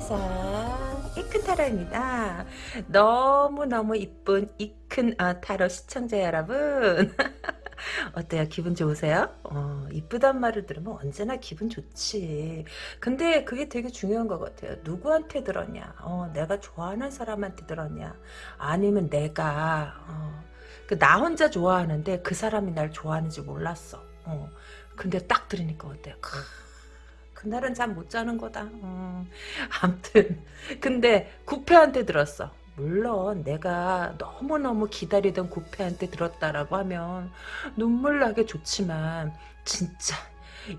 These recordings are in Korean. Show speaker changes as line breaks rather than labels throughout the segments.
세상 이큰 타로입니다. 너무너무 이쁜 이큰 어, 타로 시청자 여러분 어때요? 기분 좋으세요? 어, 이쁘단 말을 들으면 언제나 기분 좋지. 근데 그게 되게 중요한 것 같아요. 누구한테 들었냐? 어, 내가 좋아하는 사람한테 들었냐? 아니면 내가 어, 그나 혼자 좋아하는데 그 사람이 날 좋아하는지 몰랐어. 어, 근데 딱 들으니까 어때요? 그날은 잠 못 자는 거다. 음, 아무튼 근데 구패한테 들었어. 물론 내가 너무너무 기다리던 구패한테 들었다라고 하면 눈물 나게 좋지만 진짜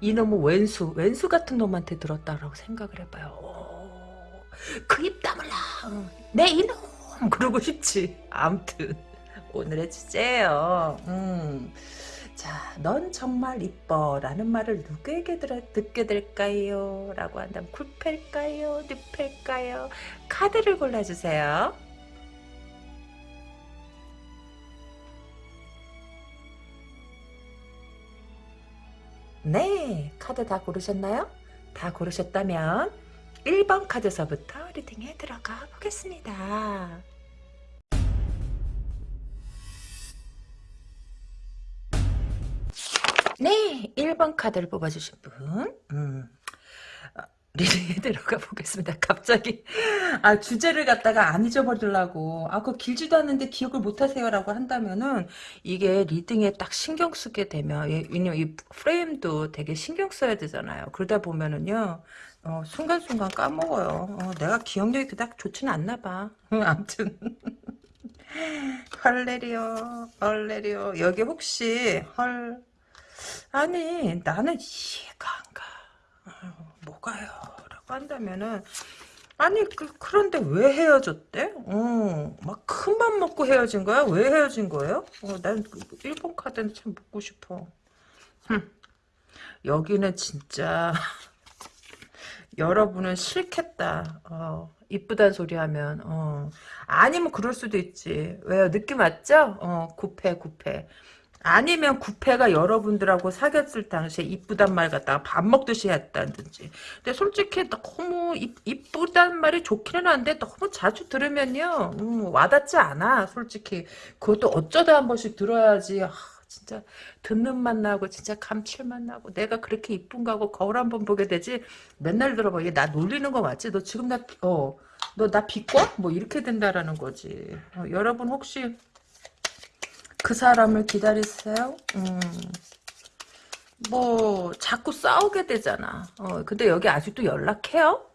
이놈의 왼수 왼수 같은 놈한테 들었다라고 생각을 해봐요. 그입 다물라 내 이놈 그러고 싶지. 아무튼 오늘의 주제예요. 음. 자, 넌 정말 이뻐 라는 말을 누구에게 들어, 듣게 될까요? 라고 한다면 쿨패일까요? 뉴패일까요? 카드를 골라주세요. 네, 카드 다 고르셨나요? 다 고르셨다면 1번 카드서부터 리딩에 들어가 보겠습니다. 네, 1번 카드를 뽑아주신 분. 음. 어, 리딩에 들어가 보겠습니다. 갑자기 아 주제를 갖다가 안 잊어버리려고 아그 길지도 않는데 기억을 못하세요라고 한다면은 이게 리딩에 딱 신경 쓰게 되면 왜냐면 이 프레임도 되게 신경 써야 되잖아요. 그러다 보면은요 어, 순간순간 까먹어요. 어, 내가 기억력이 그닥 좋지는 않나 봐. 아무튼 헐레리오 헐레리오 여기 혹시 헐 아니 나는 이해가 안 가. 아유, 뭐가요? 라고 한다면은 아니 그, 그런데 왜 헤어졌대? 어, 막 큰 맘 먹고 헤어진 거야? 왜 헤어진 거예요? 어, 난그 일본 카드는 참 묻고 싶어. 흠. 여기는 진짜 여러분은 싫겠다. 어, 이쁘단 소리 하면 어. 아니면 그럴 수도 있지. 왜요? 느낌 왔죠? 어, 구패 구패. 아니면 구패가 여러분들하고 사귀었을 당시에 이쁘단 말 갖다가 밥 먹듯이 했다든지. 근데 솔직히 너무 이쁘단 말이 좋기는 한데 너무 자주 들으면요. 음, 와닿지 않아. 솔직히. 그것도 어쩌다 한 번씩 들어야지. 아, 진짜 듣는 맛 나고 진짜 감칠맛 나고 내가 그렇게 이쁜가 하고 거울 한 번 보게 되지 맨날 들어봐 이게 나 놀리는 거 맞지? 너 지금 나 어 너 나 비꼬? 뭐 이렇게 된다라는 거지 어, 여러분 혹시 그 사람을 기다리세요? 음. 뭐 자꾸 싸우게 되잖아. 어, 근데 여기 아직도 연락해요?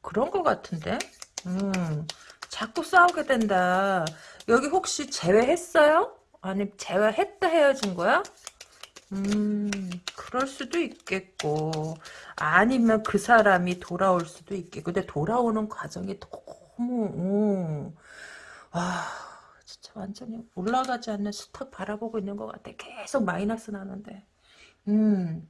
그런 것 같은데. 음, 자꾸 싸우게 된다. 여기 혹시 제외했어요? 아니 제외했다 헤어진 거야? 음, 그럴 수도 있겠고 아니면 그 사람이 돌아올 수도 있겠고 근데 돌아오는 과정이 너무 음, 아 완전히 올라가지 않는 스탁 바라보고 있는 것 같아. 계속 마이너스 나는데. 음,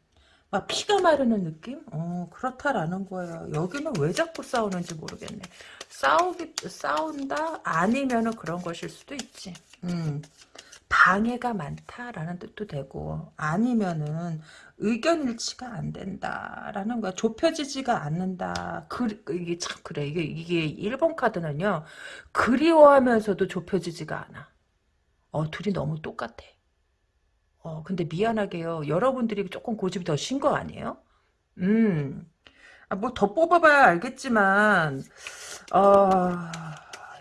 막 피가 마르는 느낌? 어, 그렇다라는 거예요. 여기는 왜 자꾸 싸우는지 모르겠네. 싸우기, 싸운다? 아니면은 그런 것일 수도 있지. 음, 방해가 많다라는 뜻도 되고, 아니면은 의견 일치가 안 된다라는 거야. 좁혀지지가 않는다. 그, 이게 참 그래. 이게 이게 일본 카드는요. 그리워하면서도 좁혀지지가 않아. 어, 둘이 너무 똑같아. 어, 근데 미안하게요. 여러분들이 조금 고집이 더 신 거 아니에요? 음. 아, 뭐더 뽑아봐야 알겠지만 어,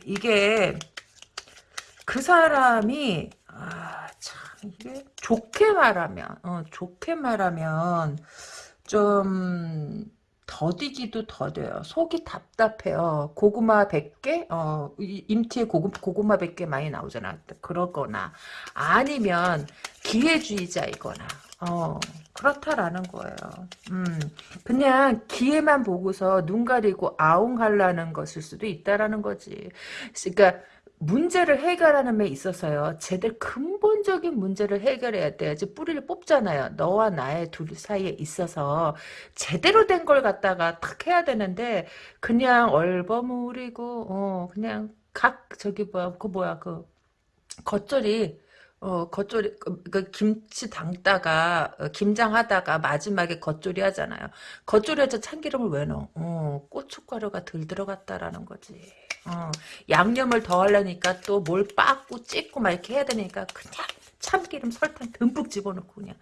이게 그 사람이 이게 좋게 말하면 어, 좋게 말하면 좀 더디기도 더뎌요. 속이 답답해요. 고구마 100개? 어, 임티에 고구, 고구마 100개 많이 나오잖아. 그러거나 아니면 기회주의자이거나 어, 그렇다라는 거예요. 음, 그냥 기회만 보고서 눈 가리고 아웅하려는 것일 수도 있다라는 거지. 그러니까 문제를 해결하는 데 있어서요. 제대로 근본적인 문제를 해결해야 돼야지 뿌리를 뽑잖아요. 너와 나의 둘 사이에 있어서 제대로 된 걸 갖다가 탁 해야 되는데 그냥 얼버무리고 어 그냥 각 저기 뭐야 그 뭐야 그 겉절이 어, 겉절이, 그, 그 김치 담다가, 어, 김장하다가 마지막에 겉절이 하잖아요. 겉절이에서 참기름을 왜 넣어? 어, 고춧가루가 덜 들어갔다라는 거지. 어, 양념을 더 하려니까 또 뭘 빻고 찢고 막 이렇게 해야 되니까 그냥 참기름 설탕 듬뿍 집어넣고 그냥,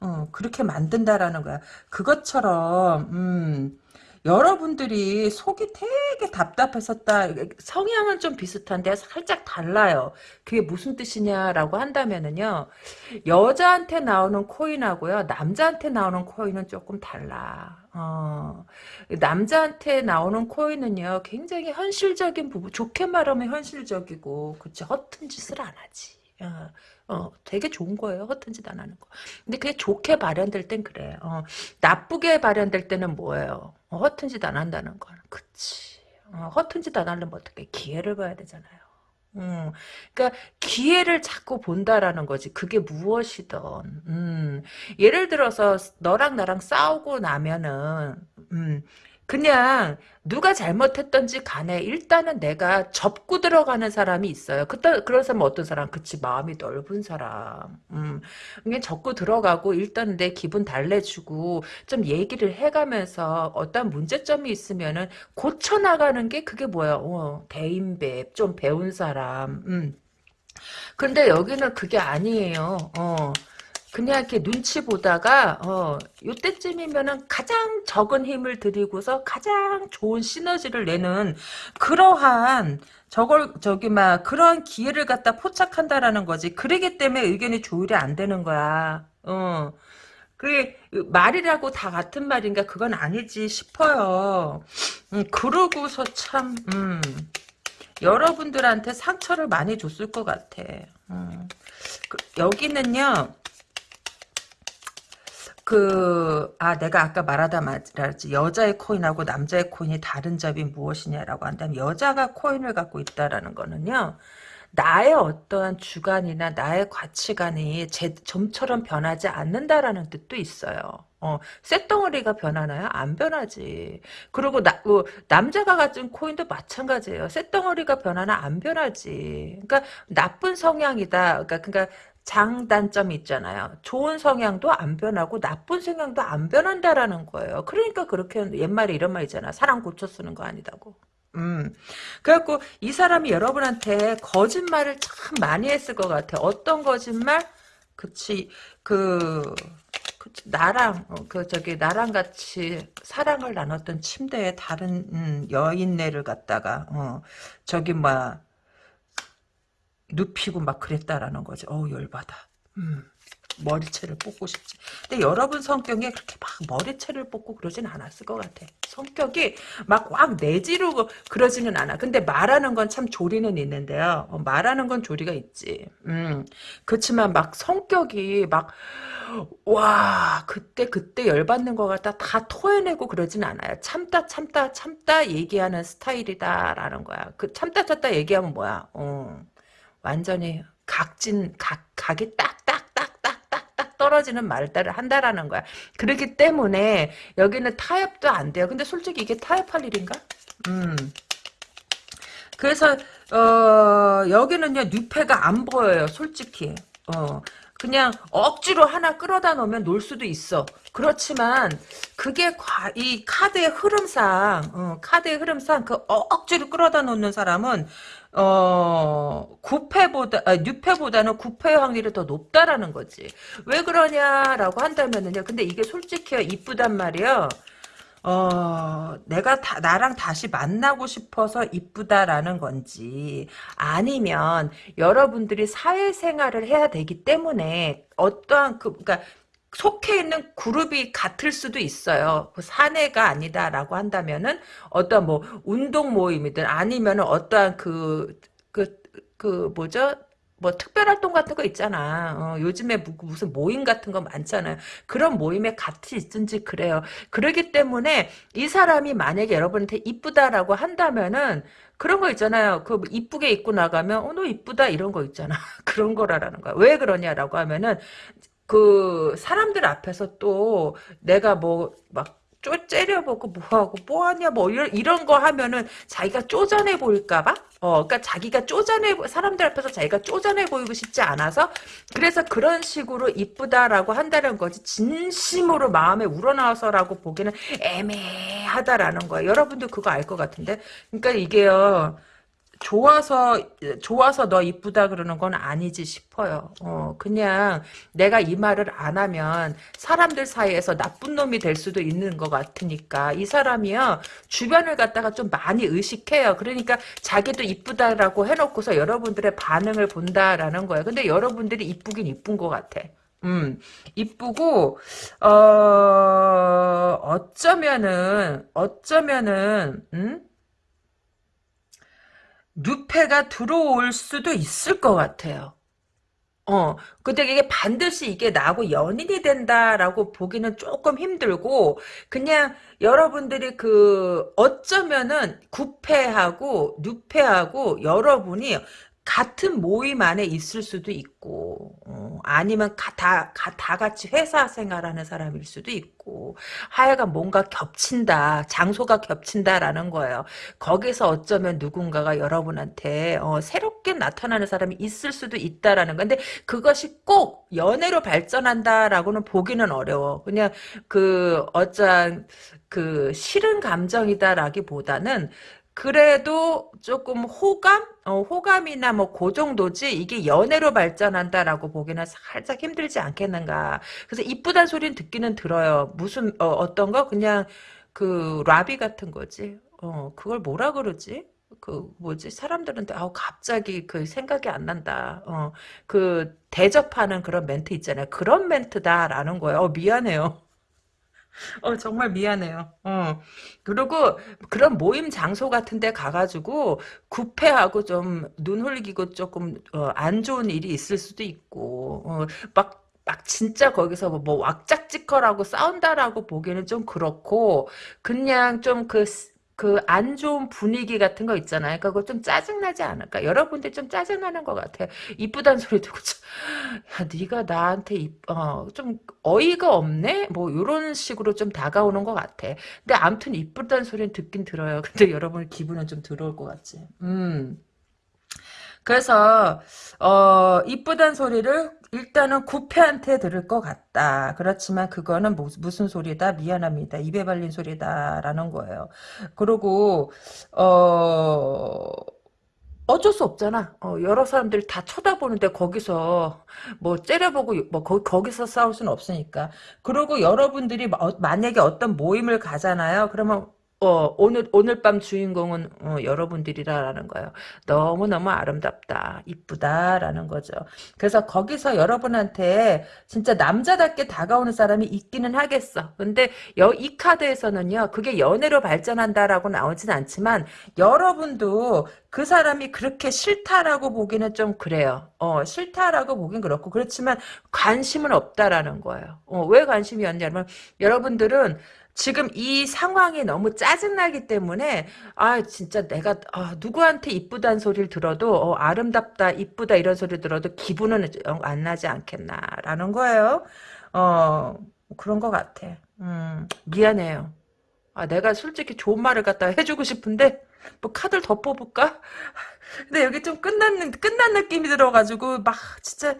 어, 그렇게 만든다라는 거야. 그것처럼, 음, 여러분들이 속이 되게 답답했었다. 성향은 좀 비슷한데 살짝 달라요. 그게 무슨 뜻이냐라고 한다면은요. 여자한테 나오는 코인하고요. 남자한테 나오는 코인은 조금 달라. 어, 남자한테 나오는 코인은요. 굉장히 현실적인 부분. 좋게 말하면 현실적이고 그치 허튼 짓을 안 하지. 어, 어, 되게 좋은 거예요. 허튼 짓 안 하는 거. 근데 그게 좋게 발현될 땐 그래. 어, 나쁘게 발현될 때는 뭐예요? 어, 허튼 짓 안 한다는 거. 그치. 어, 허튼 짓 안 하려면 어떻게 기회를 봐야 되잖아요. 음, 그러니까 기회를 자꾸 본다라는 거지. 그게 무엇이든. 음, 예를 들어서 너랑 나랑 싸우고 나면은 음, 그냥 누가 잘못했던지 간에 일단은 내가 접고 들어가는 사람이 있어요. 그때 그런 사람 어떤 사람? 그치 마음이 넓은 사람. 음, 그냥 접고 들어가고 일단 내 기분 달래주고 좀 얘기를 해가면서 어떤 문제점이 있으면은 고쳐 나가는 게 그게 뭐야? 어, 대인배 좀 배운 사람. 음. 근데 여기는 그게 아니에요. 어. 그냥 이렇게 눈치 보다가 어 요때쯤이면은 가장 적은 힘을 들이고서 가장 좋은 시너지를 내는 그러한 저걸 저기 막 그런 기회를 갖다 포착한다라는 거지. 그러기 때문에 의견이 조율이 안 되는 거야. 어. 그게 말이라고 다 같은 말인가 그건 아니지 싶어요. 음, 그러고서 참 음, 여러분들한테 상처를 많이 줬을 것 같아. 음. 그, 여기는요. 그, 아, 내가 아까 말하다 말했지. 여자의 코인하고 남자의 코인이 다른 점이 무엇이냐라고 한다면, 여자가 코인을 갖고 있다라는 거는요, 나의 어떠한 주관이나 나의 가치관이 제, 좀처럼 변하지 않는다라는 뜻도 있어요. 어, 쇳덩어리가 변하나요? 안 변하지. 그리고 나, 어, 남자가 가진 코인도 마찬가지예요. 쇳덩어리가 변하나 안 변하지. 그러니까 나쁜 성향이다. 그러니까, 그러니까 장단점이 있잖아요. 좋은 성향도 안 변하고 나쁜 성향도 안 변한다라는 거예요. 그러니까 그렇게 옛말에 이런 말 있잖아. 사람 고쳐 쓰는 거 아니다고. 음. 그래갖고 이 사람이 여러분한테 거짓말을 참 많이 했을 것 같아. 어떤 거짓말? 그치. 그, 그치. 나랑, 어, 그, 저기, 나랑 같이 사랑을 나눴던 침대에 다른, 음, 여인네를 갖다가, 어, 저기, 뭐, 눕히고 막 그랬다라는 거지. 어우 열받아. 음. 머리채를 뽑고 싶지. 근데 여러분 성격에 그렇게 막 머리채를 뽑고 그러진 않았을 것 같아. 성격이 막꽉 내지르고 그러지는 않아. 근데 말하는 건 참 조리는 있는데요. 어, 말하는 건 조리가 있지. 음. 그렇지만 막 성격이 막, 와, 그때, 그때 열받는 것 같다. 다 토해내고 그러진 않아요. 참다, 참다, 참다 얘기하는 스타일이다라는 거야. 그 참다, 참다 얘기하면 뭐야. 어. 완전히 각진 각 각이 딱딱딱딱딱딱 떨어지는 말들을 한다라는 거야. 그렇기 때문에 여기는 타협도 안 돼요. 근데 솔직히 이게 타협할 일인가? 음. 그래서 어 여기는요 뉴페가 안 보여요. 솔직히. 어 그냥 억지로 하나 끌어다 놓으면 놀 수도 있어. 그렇지만 그게 과, 이 카드의 흐름상 어, 카드의 흐름상 그 억지로 끌어다 놓는 사람은 어, 9패보다, 아, 6패보다는 9패의 확률이 더 높다라는 거지. 왜 그러냐라고 한다면은요. 근데 이게 솔직히 이쁘단 말이에요. 어, 내가 다, 나랑 다시 만나고 싶어서 이쁘다라는 건지, 아니면 여러분들이 사회생활을 해야 되기 때문에 어떠한 그, 그니까, 속해 있는 그룹이 같을 수도 있어요. 그 사내가 아니다라고 한다면은 어떤 뭐 운동 모임이든 아니면은 어떠한 그 그, 그 뭐죠? 뭐 특별활동 같은 거 있잖아. 어, 요즘에 무슨 모임 같은 거 많잖아요. 그런 모임에 같이 있든지 그래요. 그러기 때문에 이 사람이 만약에 여러분한테 이쁘다라고 한다면은 그런 거 있잖아요. 그 이쁘게 입고 나가면 어너 이쁘다 이런 거 있잖아. 그런 거라는 거야. 왜 그러냐라고 하면은 그 사람들 앞에서 또 내가 뭐막 쪼, 째려보고 뭐하고 뭐하냐 뭐 이런, 이런 거 하면은 자기가 쪼잔해 보일까봐? 어 그러니까 자기가 쪼잔해 사람들 앞에서 자기가 쪼잔해 보이고 싶지 않아서 그래서 그런 식으로 이쁘다라고 한다는 거지 진심으로 마음에 우러나와서라고 보기는 애매하다라는 거예요 여러분도 그거 알 것 같은데. 그러니까 이게요 좋아서 좋아서 너 이쁘다 그러는 건 아니지 싶어요. 어, 그냥 내가 이 말을 안 하면 사람들 사이에서 나쁜 놈이 될 수도 있는 것 같으니까 이 사람이요 주변을 갖다가 좀 많이 의식해요. 그러니까 자기도 이쁘다라고 해놓고서 여러분들의 반응을 본다라는 거예요. 근데 여러분들이 이쁘긴 이쁜 것 같아. 음, 이쁘고, 어, 어쩌면은, 어쩌면은, 음? 누패가 들어올 수도 있을 것 같아요. 어, 근데 이게 반드시 이게 나하고 연인이 된다라고 보기는 조금 힘들고, 그냥 여러분들이 그, 어쩌면은 구패하고 누패하고 여러분이 같은 모임 안에 있을 수도 있고 어, 아니면 가, 다, 가, 다 같이 회사 생활하는 사람일 수도 있고 하여간 뭔가 겹친다 장소가 겹친다라는 거예요 거기서 어쩌면 누군가가 여러분한테 어, 새롭게 나타나는 사람이 있을 수도 있다라는 건데 그것이 꼭 연애로 발전한다라고는 보기는 어려워 그냥 그 어쩌한 그 싫은 감정이다라기보다는 그래도 조금 호감? 어, 호감이나 뭐 그 정도지 이게 연애로 발전한다라고 보기는 살짝 힘들지 않겠는가. 그래서 이쁘단 소리는 듣기는 들어요. 무슨 어, 떤 거? 그냥 그 라비 같은 거지. 어, 그걸 뭐라 그러지? 그 뭐지 사람들은 아우 갑자기 그 생각이 안 난다. 어, 그 대접하는 그런 멘트 있잖아요. 그런 멘트다라는 거예요. 어, 미안해요. 어, 정말 미안해요. 어. 그리고 그런 모임 장소 같은 데 가가지고 구패하고 좀 눈 흘기고 조금 어, 안 좋은 일이 있을 수도 있고 어, 막, 막 진짜 거기서 뭐, 뭐 왁짝지껄하고 싸운다라고 보기에는 좀 그렇고 그냥 좀 그 그 안 좋은 분위기 같은 거 있잖아요. 그러니까 좀 짜증나지 않을까? 여러분들 좀 짜증나는 것 같아. 이쁘단 소리 듣고 야 네가 나한테 이, 어, 좀 어이가 없네? 뭐 이런 식으로 좀 다가오는 것 같아. 근데 아무튼 이쁘단 소리는 듣긴 들어요. 근데 여러분 기분은 좀 들어올 것 같지. 음. 그래서 어 이쁘단 소리를 일단은 구패한테 들을 것 같다. 그렇지만 그거는 무슨 소리다? 미안합니다. 입에 발린 소리다라는 거예요. 그리고 어 어쩔 수 없잖아. 어, 여러 사람들이 다 쳐다보는데 거기서 뭐 째려보고 뭐 거, 거기서 싸울 수는 없으니까. 그리고 여러분들이 어, 만약에 어떤 모임을 가잖아요. 그러면 어, 오늘, 오늘 밤 주인공은, 어, 여러분들이라는 거예요. 너무너무 아름답다, 이쁘다라는 거죠. 그래서 거기서 여러분한테 진짜 남자답게 다가오는 사람이 있기는 하겠어. 근데 여, 이 카드에서는요, 그게 연애로 발전한다라고 나오진 않지만, 여러분도 그 사람이 그렇게 싫다라고 보기는 좀 그래요. 어, 싫다라고 보긴 그렇고, 그렇지만 관심은 없다라는 거예요. 어, 왜 관심이 없냐면, 여러분들은 지금 이 상황이 너무 짜증나기 때문에 아 진짜 내가 아, 누구한테 이쁘다는 소리를 들어도 어, 아름답다 이쁘다 이런 소리 들어도 기분은 안 나지 않겠나라는 거예요. 어 그런 것 같아. 음, 미안해요. 아 내가 솔직히 좋은 말을 갖다 해주고 싶은데 뭐 카드를 더 뽑을까? 근데 여기 좀 끝난 끝난 느낌이 들어가지고 막 진짜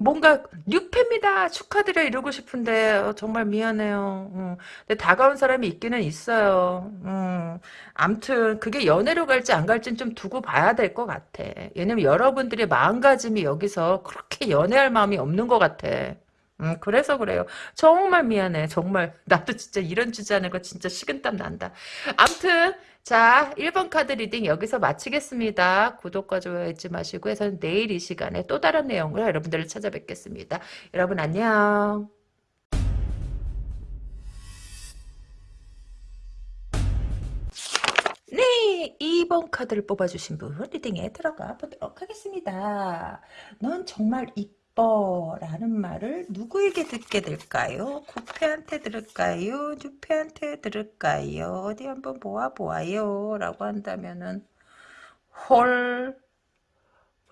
뭔가 뉴패입니다 축하드려 이러고 싶은데 어, 정말 미안해요 음. 근데 다가온 사람이 있기는 있어요 음. 암튼 그게 연애로 갈지 안 갈지는 좀 두고 봐야 될 것 같아 왜냐면 여러분들의 마음가짐이 여기서 그렇게 연애할 마음이 없는 것 같아 음, 그래서 그래요. 정말 미안해. 정말. 나도 진짜 이런 주제 하는 거 진짜 식은땀 난다. 암튼, 자, 1번 카드 reading 여기서 마치겠습니다. 구독과 좋아요 잊지 마시고 해서 내일 이 시간에 또 다른 내용을 여러분들을 찾아뵙겠습니다. 여러분 안녕. 네, 2번 카드를 뽑아주신 분 reading에 들어가 보도록 하겠습니다. 넌 정말 이 라는 말을 누구에게 듣게 될까요? 구패한테 들을까요? 뉴패한테 들을까요? 어디 한번 모아보아요 라고 한다면은 헐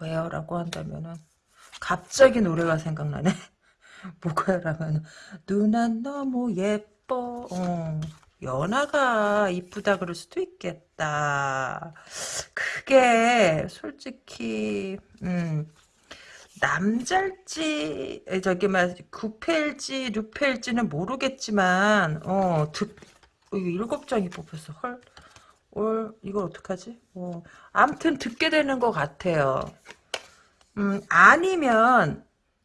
왜요? 라고 한다면은 갑자기 노래가 생각나네 뭐가요? 라면 누난 너무 예뻐. 어. 연하가 이쁘다 그럴 수도 있겠다. 그게 솔직히 음 남잘지 저기 막 구패일지 류패일지는 모르겠지만 어 득, 일곱 장이 뽑혔어. 헐. 올 이걸 어떡하지? 어, 아무튼 듣게 되는 것 같아요. 음, 아니면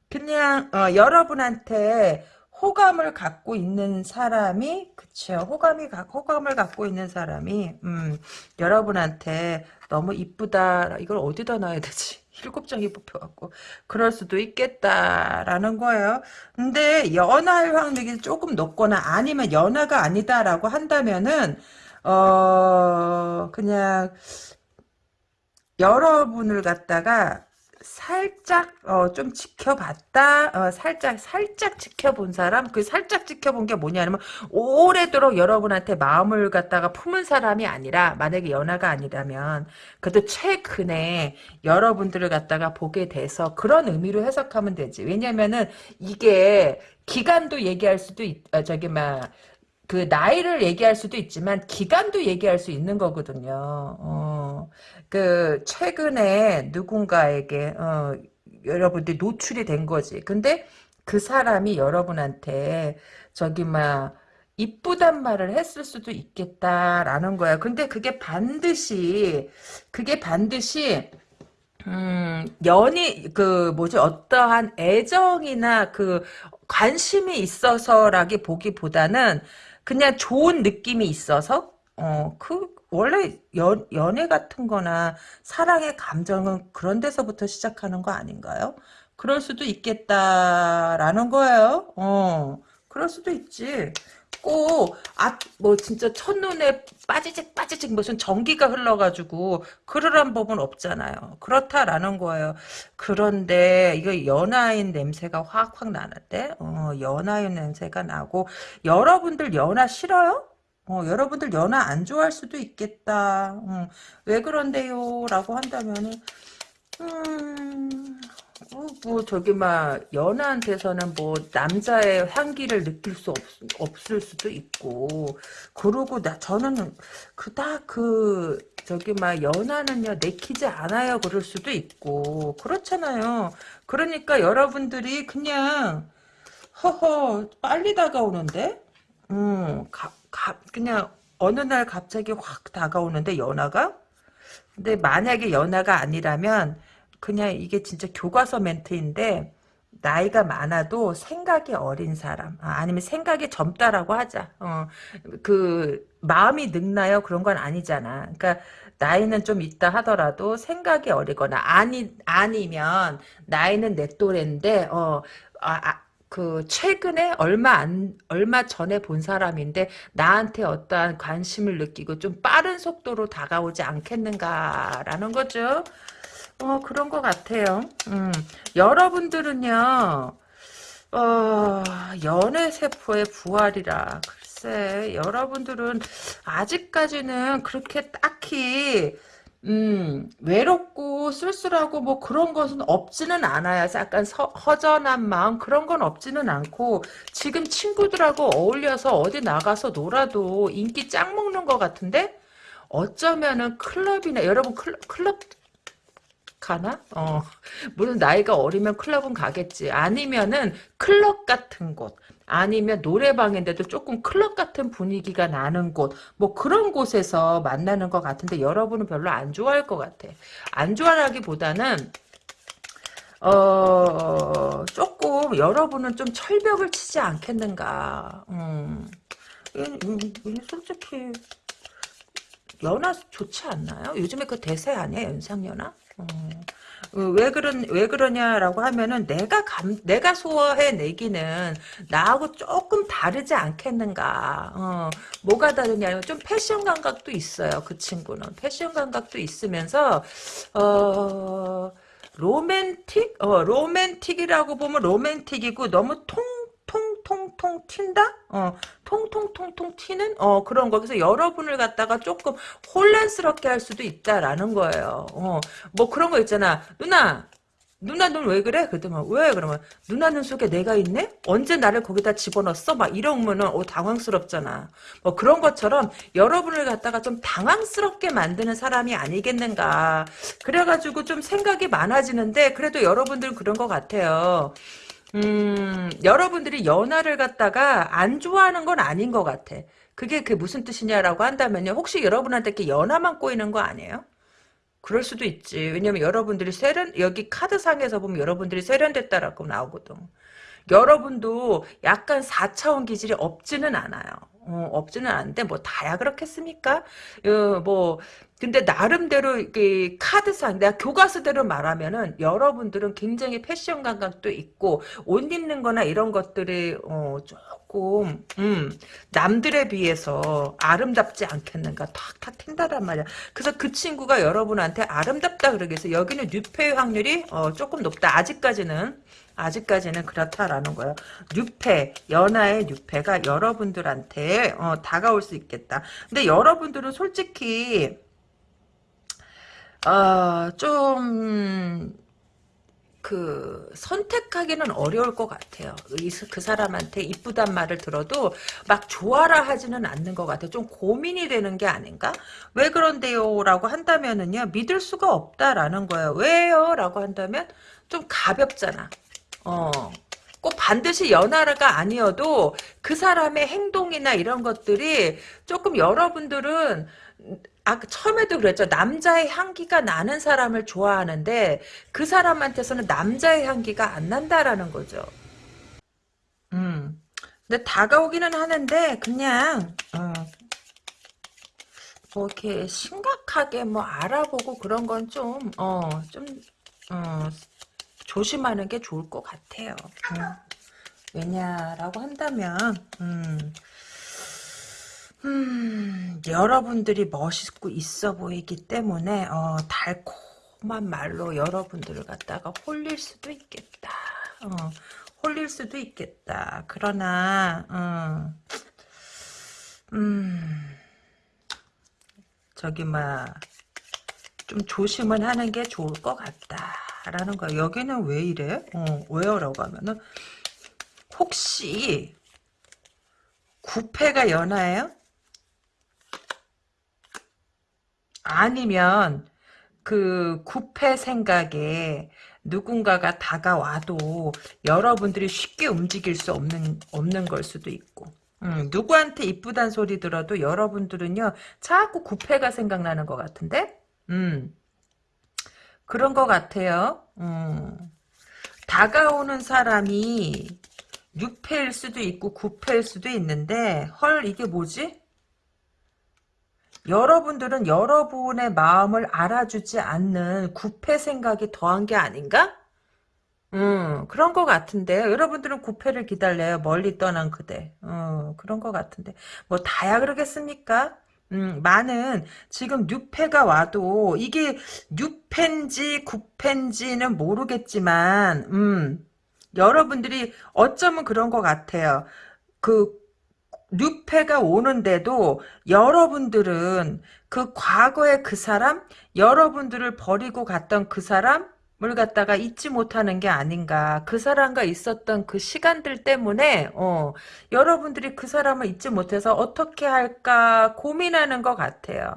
그냥 어, 여러분한테 호감을 갖고 있는 사람이 그쵸 호감이 호감을 갖고 있는 사람이 음, 여러분한테 너무 이쁘다 이걸 어디다 놔야 되지 일곱 장이 뽑혀갖고 그럴 수도 있겠다라는 거예요. 근데 연하의 확률이 조금 높거나 아니면 연하가 아니다라고 한다면은 어 그냥 여러분을 갖다가 살짝 어, 좀 지켜봤다 어, 살짝 살짝 지켜본 사람? 그 살짝 지켜본 게 뭐냐면 오래도록 여러분한테 마음을 갖다가 품은 사람이 아니라 만약에 연하가 아니라면 그래도 최근에 여러분들을 갖다가 보게 돼서 그런 의미로 해석하면 되지. 왜냐면은 이게 기간도 얘기할 수도 있 어, 저기 막 그 나이를 얘기할 수도 있지만 기간도 얘기할 수 있는 거거든요. 어, 그 최근에 누군가에게 어, 여러분들이 노출이 된 거지. 근데 그 사람이 여러분한테 저기 막 이쁘단 말을 했을 수도 있겠다라는 거야. 근데 그게 반드시 그게 반드시 음, 연이, 그, 뭐지, 어떠한 애정이나 그, 관심이 있어서라기 보기보다는 그냥 좋은 느낌이 있어서, 어, 그, 원래 연, 연애 같은 거나 사랑의 감정은 그런 데서부터 시작하는 거 아닌가요? 그럴 수도 있겠다라는 거예요. 어, 그럴 수도 있지. 꼭, 아, 뭐, 진짜 첫눈에 빠지직, 빠지직 무슨 전기가 흘러가지고, 그러란 법은 없잖아요. 그렇다라는 거예요. 그런데, 이거 연하인 냄새가 확확 나는데, 어, 연하인 냄새가 나고, 여러분들 연하 싫어요? 어, 여러분들 연하 안 좋아할 수도 있겠다. 음, 왜 그런데요? 라고 한다면은, 음, 어, 뭐, 저기, 막, 연하한테서는 뭐, 남자의 향기를 느낄 수 없, 없을 수도 있고, 그러고, 나, 저는, 그닥 그, 저기, 막, 연하는요, 내키지 않아요. 그럴 수도 있고, 그렇잖아요. 그러니까 여러분들이 그냥, 허허, 빨리 다가오는데? 음, 가, 가, 그냥 어느 날 갑자기 확 다가오는데 연하가? 근데 만약에 연하가 아니라면 그냥 이게 진짜 교과서 멘트인데 나이가 많아도 생각이 어린 사람 아, 니면 생각이 젊다라고 하자. 어, 그 마음이 늙나요? 그런 건 아니잖아. 그러니까 나이는 좀 있다 하더라도 생각이 어리거나 아니 아니면 나이는 내 또래인데 어 아, 아, 그 최근에 얼마 안 얼마 전에 본 사람인데 나한테 어떠한 관심을 느끼고 좀 빠른 속도로 다가오지 않겠는가라는 거죠. 어 그런 것 같아요. 음, 여러분들은요. 어, 연애 세포의 부활이라 글쎄 여러분들은 아직까지는 그렇게 딱히 음, 외롭고 쓸쓸하고 뭐 그런 것은 없지는 않아요. 약간 서, 허전한 마음 그런 건 없지는 않고 지금 친구들하고 어울려서 어디 나가서 놀아도 인기 짱 먹는 것 같은데 어쩌면은 클럽이나 여러분 클럽, 클럽 가나? 어, 물론 나이가 어리면 클럽은 가겠지. 아니면은 클럽 같은 곳. 아니면 노래방인데도 조금 클럽 같은 분위기가 나는 곳, 뭐 그런 곳에서 만나는 것 같은데 여러분은 별로 안 좋아할 것 같아. 안 좋아하기보다는 어 조금 여러분은 좀 철벽을 치지 않겠는가. 음, 솔직히 연하 좋지 않나요? 요즘에 그 대세 아니야 연상연하? 음. 어, 왜 그런 왜 그러냐라고 하면은 내가 감 내가 소화해 내기는 나하고 조금 다르지 않겠는가. 어, 뭐가 다르냐면 좀 패션 감각도 있어요. 그 친구는 패션 감각도 있으면서 어 로맨틱 어 로맨틱이라고 보면 로맨틱이고 너무 통 통통통 튄다? 어, 통통통통 튀는? 어, 그런 거. 그래서 여러분을 갖다가 조금 혼란스럽게 할 수도 있다라는 거예요. 어, 뭐 그런 거 있잖아. 누나, 누나 눈왜 그래? 그랬더니 왜? 그러면 누나 눈 속에 내가 있네? 언제 나를 거기다 집어넣었어? 막 이러면은 어 당황스럽잖아. 뭐 그런 것처럼 여러분을 갖다가 좀 당황스럽게 만드는 사람이 아니겠는가. 그래가지고 좀 생각이 많아지는데 그래도 여러분들 그런 것 같아요. 음, 여러분들이 연하를 갖다가 안 좋아하는 건 아닌 것 같아. 그게 그 무슨 뜻이냐라고 한다면요. 혹시 여러분한테 이렇게 연하만 꼬이는 거 아니에요? 그럴 수도 있지. 왜냐면 여러분들이 세련, 여기 카드상에서 보면 여러분들이 세련됐다라고 나오거든. 여러분도 약간 4차원 기질이 없지는 않아요. 어, 없지는 않은데 뭐 다야 그렇겠습니까? 어, 뭐 근데 나름대로 이 카드상 내가 교과서대로 말하면은 여러분들은 굉장히 패션 감각도 있고 옷 입는 거나 이런 것들이 어, 조금 음, 남들에 비해서 아름답지 않겠는가 탁탁 튄다란 말이야. 그래서 그 친구가 여러분한테 아름답다 그러겠어. 여기는 뉴페 확률이 어, 조금 높다. 아직까지는 아직까지는 그렇다라는 거예요. 뉴페, 연하의 뉴페가 여러분들한테 어, 다가올 수 있겠다. 근데 여러분들은 솔직히 어, 좀, 그, 선택하기는 어려울 것 같아요. 이, 그 사람한테 이쁘단 말을 들어도 막 좋아라 하지는 않는 것 같아요. 좀 고민이 되는 게 아닌가? 왜 그런데요? 라고 한다면은요, 믿을 수가 없다라는 거예요. 왜요? 라고 한다면, 좀 가볍잖아. 어. 꼭 반드시 연하가 아니어도 그 사람의 행동이나 이런 것들이 조금 여러분들은 아, 처음에도 그랬죠. 남자의 향기가 나는 사람을 좋아하는데 그 사람한테서는 남자의 향기가 안 난다라는 거죠. 음. 근데 다가오기는 하는데 그냥 어, 뭐 이렇게 심각하게 뭐 알아보고 그런 건 좀 어, 좀 어, 조심하는 게 좋을 것 같아요. 음. 왜냐라고 한다면 음. 음, 여러분들이 멋있고 있어 보이기 때문에 어, 달콤한 말로 여러분들을 갖다가 홀릴 수도 있겠다. 어, 홀릴 수도 있겠다. 그러나 어, 음, 저기 막 좀 조심은 하는 게 좋을 것 같다 라는 거야. 여기는 왜 이래? 어, 왜요 라고 하면은 혹시 구패가 연하예요? 아니면 그 구패 생각에 누군가가 다가와도 여러분들이 쉽게 움직일 수 없는 없는 걸 수도 있고 음, 누구한테 이쁘단 소리 들어도 여러분들은요 자꾸 구패가 생각나는 것 같은데 음 그런 것 같아요 음, 다가오는 사람이 6패일 수도 있고 9패일 수도 있는데 헐 이게 뭐지 여러분들은 여러분의 마음을 알아주지 않는 구패 생각이 더한 게 아닌가? 음, 그런 것 같은데요. 여러분들은 구패를 기다려요. 멀리 떠난 그대. 어, 그런 것 같은데. 뭐, 다야 그러겠습니까? 음, 많은, 지금 뉴패가 와도, 이게 뉴패인지 구패인지는 모르겠지만, 음, 여러분들이 어쩌면 그런 것 같아요. 그, 뉴페가 오는데도 여러분들은 그 과거의 그 사람, 여러분들을 버리고 갔던 그 사람 을 갖다가 잊지 못하는 게 아닌가. 그 사람과 있었던 그 시간들 때문에 어, 여러분들이 그 사람을 잊지 못해서 어떻게 할까 고민하는 것 같아요.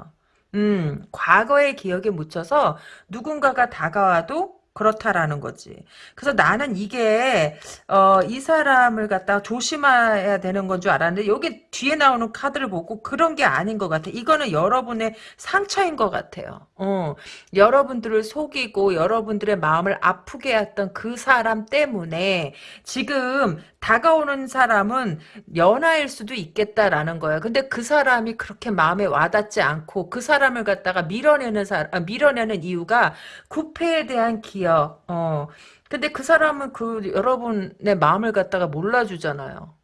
음, 과거의 기억에 묻혀서 누군가가 다가와도 그렇다라는 거지. 그래서 나는 이게 어, 이 사람을 갖다가 조심해야 되는 건 줄 알았는데 여기 뒤에 나오는 카드를 보고 그런 게 아닌 것 같아. 이거는 여러분의 상처인 것 같아요. 어, 여러분들을 속이고 여러분들의 마음을 아프게 했던 그 사람 때문에 지금 다가오는 사람은 연하일 수도 있겠다라는 거야. 근데 그 사람이 그렇게 마음에 와닿지 않고 그 사람을 갖다가 밀어내는 사 아, 밀어내는 이유가 구패에 대한 기억. 어. 근데 그 사람은 그 여러분의 마음을 갖다가 몰라주잖아요.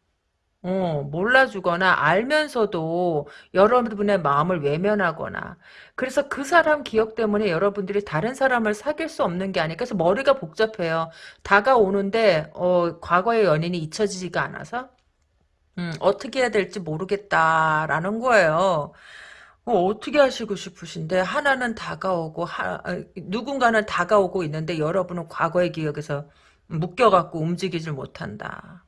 어, 몰라주거나 알면서도 여러분의 마음을 외면하거나 그래서 그 사람 기억 때문에 여러분들이 다른 사람을 사귈 수 없는 게 아니라 그래서 머리가 복잡해요. 다가오는데 어, 과거의 연인이 잊혀지지가 않아서 음, 어떻게 해야 될지 모르겠다라는 거예요. 어, 떻게 하시고 싶으신데 하나는 다가오고 하, 아, 누군가는 다가오고 있는데 여러분은 과거의 기억에서 묶여갖고 움직이질 못한다.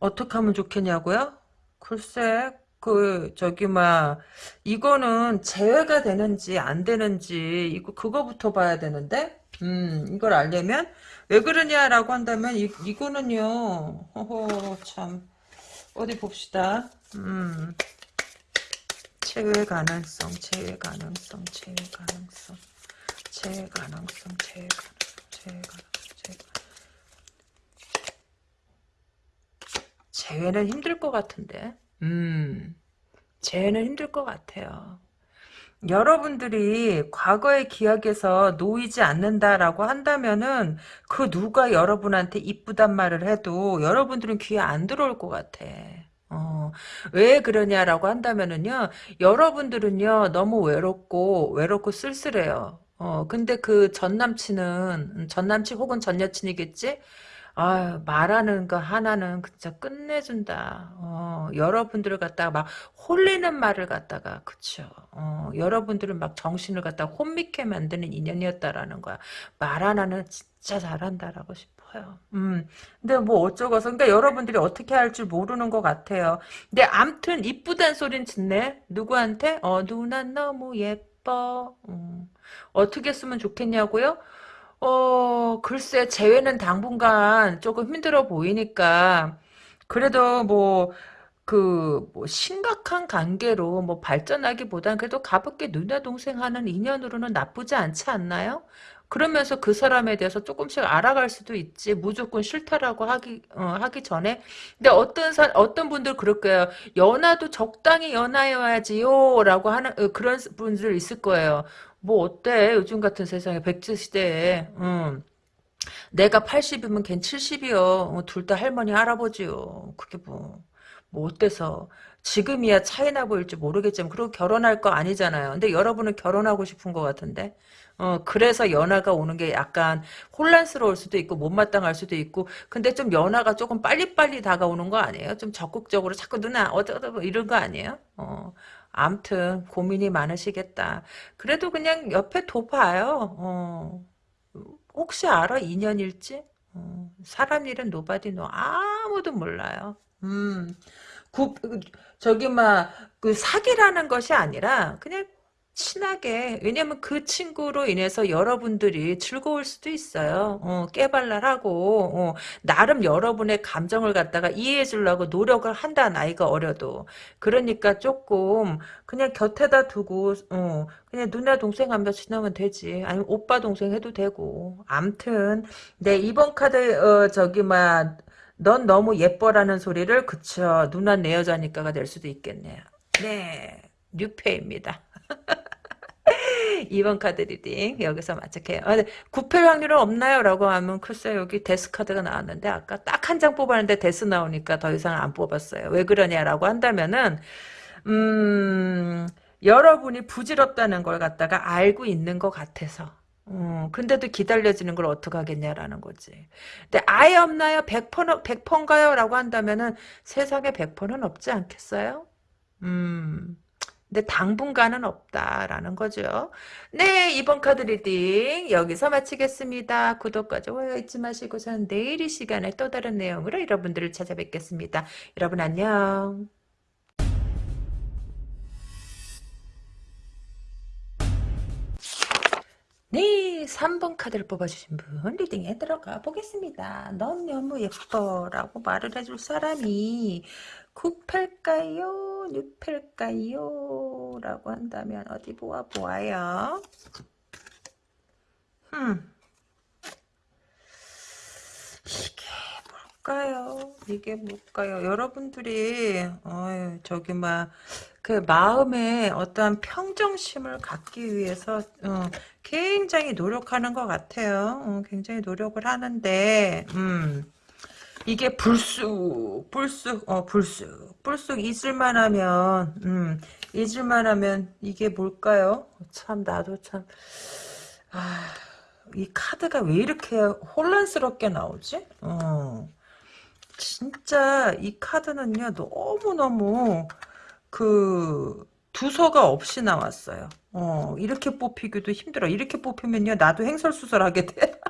어떻게 하면 좋겠냐고요? 글쎄 그 저기 막 이거는 제외가 되는지 안 되는지 이거 그거부터 봐야 되는데? 음 이걸 알려면 왜 그러냐라고 한다면 이, 이거는요. 허허 참. 어디 봅시다. 음. 제외 가능성 제외 가능성 제외 가능성. 제외 가능성 제외 가능성 제외 가능성 제외 제외는 힘들 것 같은데 음, 쟤는 힘들 것 같아요. 여러분들이 과거의 기억에서 놓이지 않는다라고 한다면은 그 누가 여러분한테 이쁘단 말을 해도 여러분들은 귀에 안 들어올 것 같아. 어, 왜 그러냐라고 한다면은요, 여러분들은요, 너무 외롭고, 외롭고 쓸쓸해요. 어, 근데 그 전 남친은, 전 남친 혹은 전 여친이겠지? 아 말하는 거 하나는 진짜 끝내준다. 어, 여러분들을 갖다가 막 홀리는 말을 갖다가 그쵸. 어, 여러분들은 막 정신을 갖다가 혼미케 만드는 인연이었다라는 거야. 말 하나는 진짜 잘한다라고 싶어요. 음, 근데 뭐 어쩌고서 그러니까 여러분들이 어떻게 할 줄 모르는 것 같아요. 근데 암튼 이쁘단 소린 듣네. 누구한테? 어 누나 너무 예뻐. 음, 어떻게 쓰면 좋겠냐고요? 어, 글쎄, 재회는 당분간 조금 힘들어 보이니까, 그래도 뭐, 그, 뭐, 심각한 관계로 뭐 발전하기보단 그래도 가볍게 누나 동생 하는 인연으로는 나쁘지 않지 않나요? 그러면서 그 사람에 대해서 조금씩 알아갈 수도 있지. 무조건 싫다라고 하기, 어, 하기 전에. 근데 어떤 사, 어떤 분들 그럴 거예요. 연하도 적당히 연하여야지요. 라고 하는, 어, 그런 분들 있을 거예요. 뭐 어때? 요즘 같은 세상에 백제 시대에 음. 내가 80이면 걘 70이요. 어, 둘다 할머니 할아버지요. 그게 뭐, 뭐 어때서. 지금이야 차이나 보일지 모르겠지만 그리고 결혼할 거 아니잖아요. 근데 여러분은 결혼하고 싶은 것 같은데. 어, 그래서 연하가 오는 게 약간 혼란스러울 수도 있고 못마땅할 수도 있고 근데 좀 연하가 조금 빨리빨리 다가오는 거 아니에요? 좀 적극적으로 자꾸 누나 어쩌다 뭐 이런 거 아니에요? 어. 암튼 고민이 많으시겠다. 그래도 그냥 옆에 둬봐요. 어. 혹시 알아? 인연일지? 어. 사람 일은 nobody no 아무도 몰라요. 음. 구, 저기 막 그 사기라는 것이 아니라 그냥 친하게 왜냐면 그 친구로 인해서 여러분들이 즐거울 수도 있어요. 어, 깨발랄하고 어, 나름 여러분의 감정을 갖다가 이해해 주려고 노력을 한다 나이가 어려도 그러니까 조금 그냥 곁에다 두고 어, 그냥 누나 동생 하면서 지나면 되지 아니면 오빠 동생 해도 되고 암튼 네 이번 카드 어, 저기 막넌 너무 예뻐라는 소리를 그쵸 누나 내 여자니까가 될 수도 있겠네요. 네 뉴페입니다. 2번 카드 reading 여기서 마칠게요. 아, 구페 확률은 없나요? 라고 하면 글쎄 여기 death 카드가 나왔는데 아까 딱 한 장 뽑았는데 death 나오니까 더 이상 안 뽑았어요. 왜 그러냐라고 한다면은 음 여러분이 부질없다는 걸 갖다가 알고 있는 것 같아서 음, 근데도 기다려지는 걸 어떡하겠냐라는 거지. 근데 아예 없나요? 100%, 100%인가요? 라고 한다면은 세상에 100%는 없지 않겠어요? 음, 근데 당분간은 없다라는 거죠. 네, 이번 카드 reading 여기서 마치겠습니다. 구독과 좋아요 잊지 마시고 저는 내일 이 시간에 또 다른 내용으로 여러분들을 찾아뵙겠습니다. 여러분 안녕. 네, 3번 카드를 뽑아주신 분 reading에 들어가 보겠습니다. 넌 너무 예뻐 라고 말을 해줄 사람이 9팔까요? 6팔까요? 라고 한다면 어디 보아 보아요. 음. 이게 뭘까요? 이게 뭘까요? 여러분들이 어휴, 저기 막 그 마음에 어떠한 평정심을 갖기 위해서 어, 굉장히 노력하는 것 같아요. 어, 굉장히 노력을 하는데 음. 이게 불쑥 불쑥 어 불쑥 불쑥 잊을만 하면 음 잊을만 하면 이게 뭘까요 참 나도 참 아, 이 카드가 왜 이렇게 혼란스럽게 나오지 어 진짜 이 카드는요 너무너무 그 두서가 없이 나왔어요. 어, 이렇게 뽑히기도 힘들어. 이렇게 뽑히면요, 나도 행설수설하게 돼.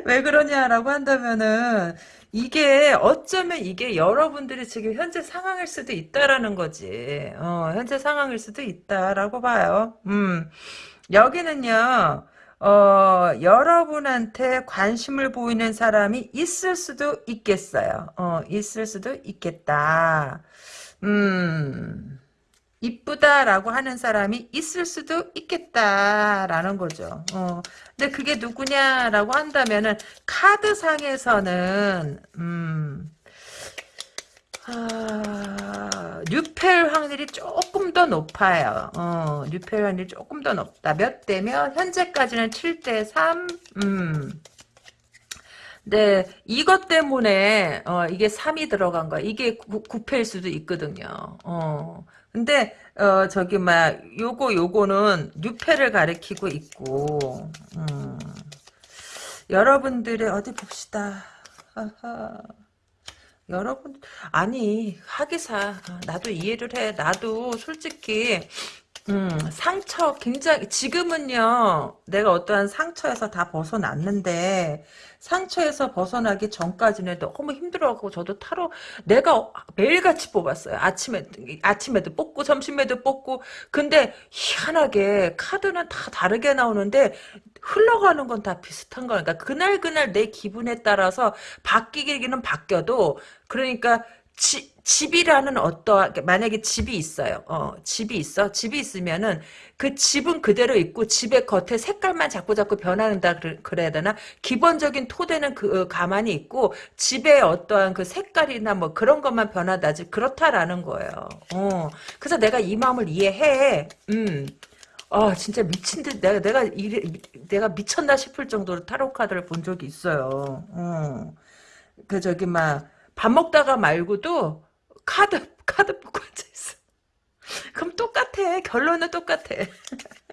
왜 그러냐라고 한다면은, 이게, 어쩌면 이게 여러분들이 지금 현재 상황일 수도 있다라는 거지. 어, 현재 상황일 수도 있다라고 봐요. 음, 여기는요, 어, 여러분한테 관심을 보이는 사람이 있을 수도 있겠어요. 어, 있을 수도 있겠다. 음, 이쁘다라고 하는 사람이 있을 수도 있겠다라는 거죠. 어, 근데 그게 누구냐라고 한다면은 카드상에서는 음, 아, 뉴펠 확률이 조금 더 높아요. 어, 뉴펠 확률이 조금 더 높다. 몇 대면 현재까지는 7대 3. 음. 네, 이것 때문에 어, 이게 3이 들어간 거야. 이게 9, 9패일 수도 있거든요. 어. 근데 어, 저기 막 요거 요거는 뉴패를 가리키고 있고. 음. 여러분들의 어디 봅시다. 여러분 아니 하기사 나도 이해를 해 나도 솔직히 음, 상처 굉장히 지금은요 내가 어떠한 상처에서 다 벗어났는데 상처에서 벗어나기 전까지는 너무 힘들어하고 저도 타로 내가 매일같이 뽑았어요. 아침에 아침에도 뽑고 점심에도 뽑고. 근데 희한하게 카드는 다 다르게 나오는데 흘러가는 건 다 비슷한 거니까 그날 그날 내 기분에 따라서 바뀌기는 바뀌어도 그러니까 지, 집이라는 어떠한 만약에 집이 있어요. 어, 집이 있어. 집이 있으면은 그 집은 그대로 있고 집의 겉에 색깔만 자꾸 자꾸 변한다 그래야 되나? 기본적인 토대는 그 어, 가만히 있고 집의 어떠한 그 색깔이나 뭐 그런 것만 변하다지 그렇다라는 거예요. 어. 그래서 내가 이 마음을 이해해. 음. 아 진짜 미친 듯 내가 내가 이래, 내가 미쳤나 싶을 정도로 타로 카드를 본 적이 있어요. 어. 그 저기 막 밥 먹다가 말고도 카드 카드 보고 앉아 있어. 그럼 똑같아. 결론은 똑같아.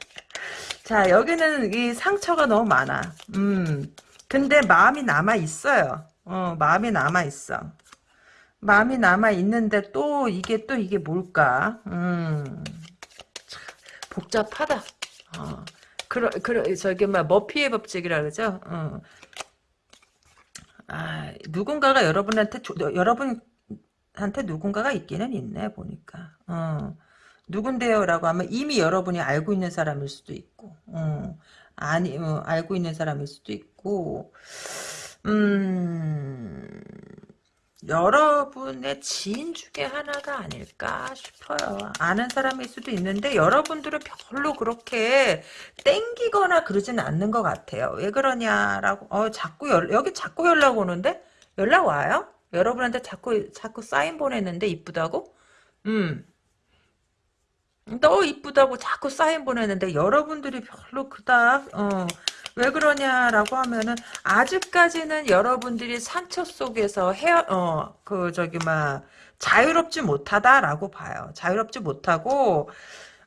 자 여기는 이 상처가 너무 많아. 음. 근데 마음이 남아 있어요. 어 마음이 남아 있어. 마음이 남아 있는데 또 이게 또 이게 뭘까? 음. 복잡하다. 어. 그러, 그러, 저기, 뭐, 머피의 법칙이라 그러죠? 어. 아, 누군가가 여러분한테, 조, 여러분한테 누군가가 있기는 있네, 보니까. 어. 누군데요? 라고 하면 이미 여러분이 알고 있는 사람일 수도 있고, 어. 아니, 어, 알고 있는 사람일 수도 있고, 음, 여러분의 지인 중에 하나가 아닐까 싶어요. 아는 사람일 수도 있는데 여러분들은 별로 그렇게 땡기거나 그러진 않는 것 같아요. 왜 그러냐라고 어 자꾸 연, 여기 자꾸 연락 오는데 연락 와요? 여러분한테 자꾸 자꾸 사인 보냈는데 이쁘다고? 음. 너 이쁘다고 자꾸 사인 보냈는데 여러분들이 별로 그닥 어, 왜 그러냐라고 하면은 아직까지는 여러분들이 상처 속에서 헤어 어 그 저기 막 자유롭지 못하다라고 봐요. 자유롭지 못하고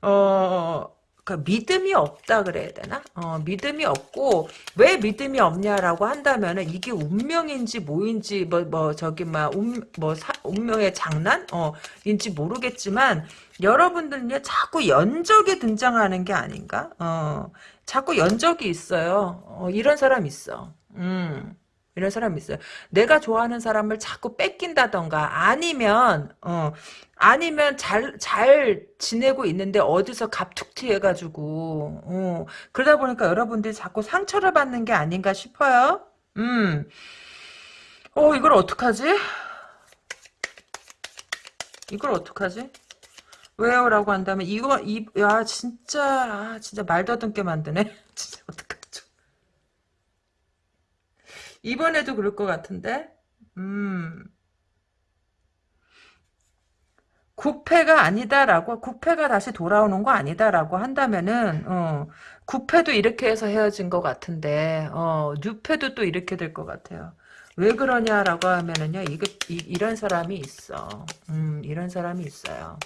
어 그 믿음이 없다 그래야 되나? 어, 믿음이 없고 왜 믿음이 없냐라고 한다면은 이게 운명인지 뭐인지 뭐뭐 저기 막운뭐 운명의 장난 어 인지 모르겠지만 여러분들은요 자꾸 연적이 등장하는 게 아닌가? 어 자꾸 연적이 있어요. 어, 이런 사람 있어. 음. 이런 사람 있어요. 내가 좋아하는 사람을 자꾸 뺏긴다던가 아니면 어 아니면 잘 잘 지내고 있는데 어디서 갑툭튀 해가지고 어 그러다 보니까 여러분들이 자꾸 상처를 받는 게 아닌가 싶어요. 음. 어 이걸 어떡하지? 이걸 어떡하지? 왜요? 라고 한다면 이거 이 야 진짜 아, 진짜 말 더듬게 만드네 진짜 어떡하죠 이번에도 그럴 것 같은데 음 구패가 아니다라고 구패가 다시 돌아오는 거 아니다라고 한다면은 어 구패도 이렇게 해서 헤어진 것 같은데 어 뉴패도 또 이렇게 될 것 같아요. 왜 그러냐라고 하면은요 이거 이, 이런 사람이 있어. 음 이런 사람이 있어요.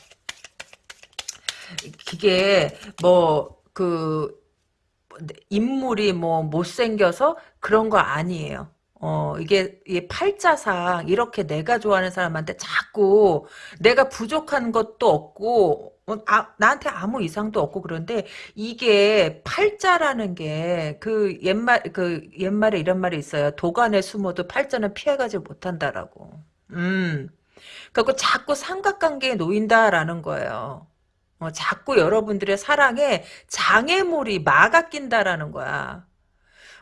그게 뭐그 인물이 뭐 못생겨서 그런 거 아니에요. 어, 이게, 이게 팔자상, 이렇게 내가 좋아하는 사람한테 자꾸 내가 부족한 것도 없고, 어, 아, 나한테 아무 이상도 없고 그런데 이게 팔자라는 게 그 옛말, 그 옛말에 이런 말이 있어요. 도간에 숨어도 팔자는 피해가지 못한다라고. 음. 그리고 자꾸 삼각관계에 놓인다라는 거예요. 어, 자꾸 여러분들의 사랑에 장애물이 막아 낀다라는 거야.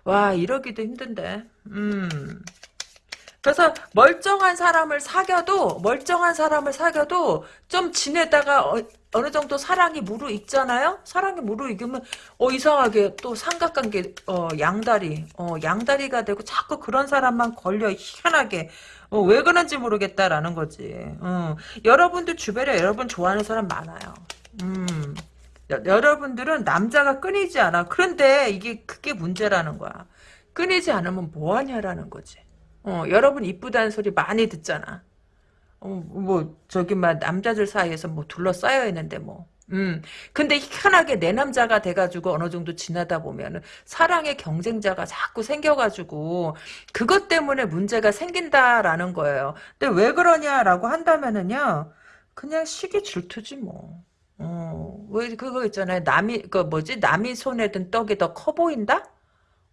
와 이러기도 힘든데. 음. 그래서 멀쩡한 사람을 사귀어도 멀쩡한 사람을 사귀어도 좀 지내다가 어, 느 정도 사랑이 무르익잖아요. 사랑이 무르익으면 어 이상하게 또 삼각관계 어 양다리 어 양다리가 되고 자꾸 그런 사람만 걸려 희한하게 어, 왜 그런지 모르겠다라는 거지. 어, 여러분들 주변에 여러분 좋아하는 사람 많아요. 음. 여, 러분들은 남자가 끊이지 않아. 그런데 이게 그게 문제라는 거야. 끊이지 않으면 뭐하냐라는 거지. 어, 여러분 이쁘다는 소리 많이 듣잖아. 어, 뭐 저기 막 남자들 사이에서 뭐 둘러싸여 있는데 뭐. 음. 근데 희한하게 내 남자가 돼가지고 어느 정도 지나다 보면은 사랑의 경쟁자가 자꾸 생겨가지고 그것 때문에 문제가 생긴다라는 거예요. 근데 왜 그러냐라고 한다면은요. 그냥 시기 질투지 뭐. 어, 왜 그거 있잖아요. 남이 그 뭐지? 남이 손에 든 떡이 더 커 보인다?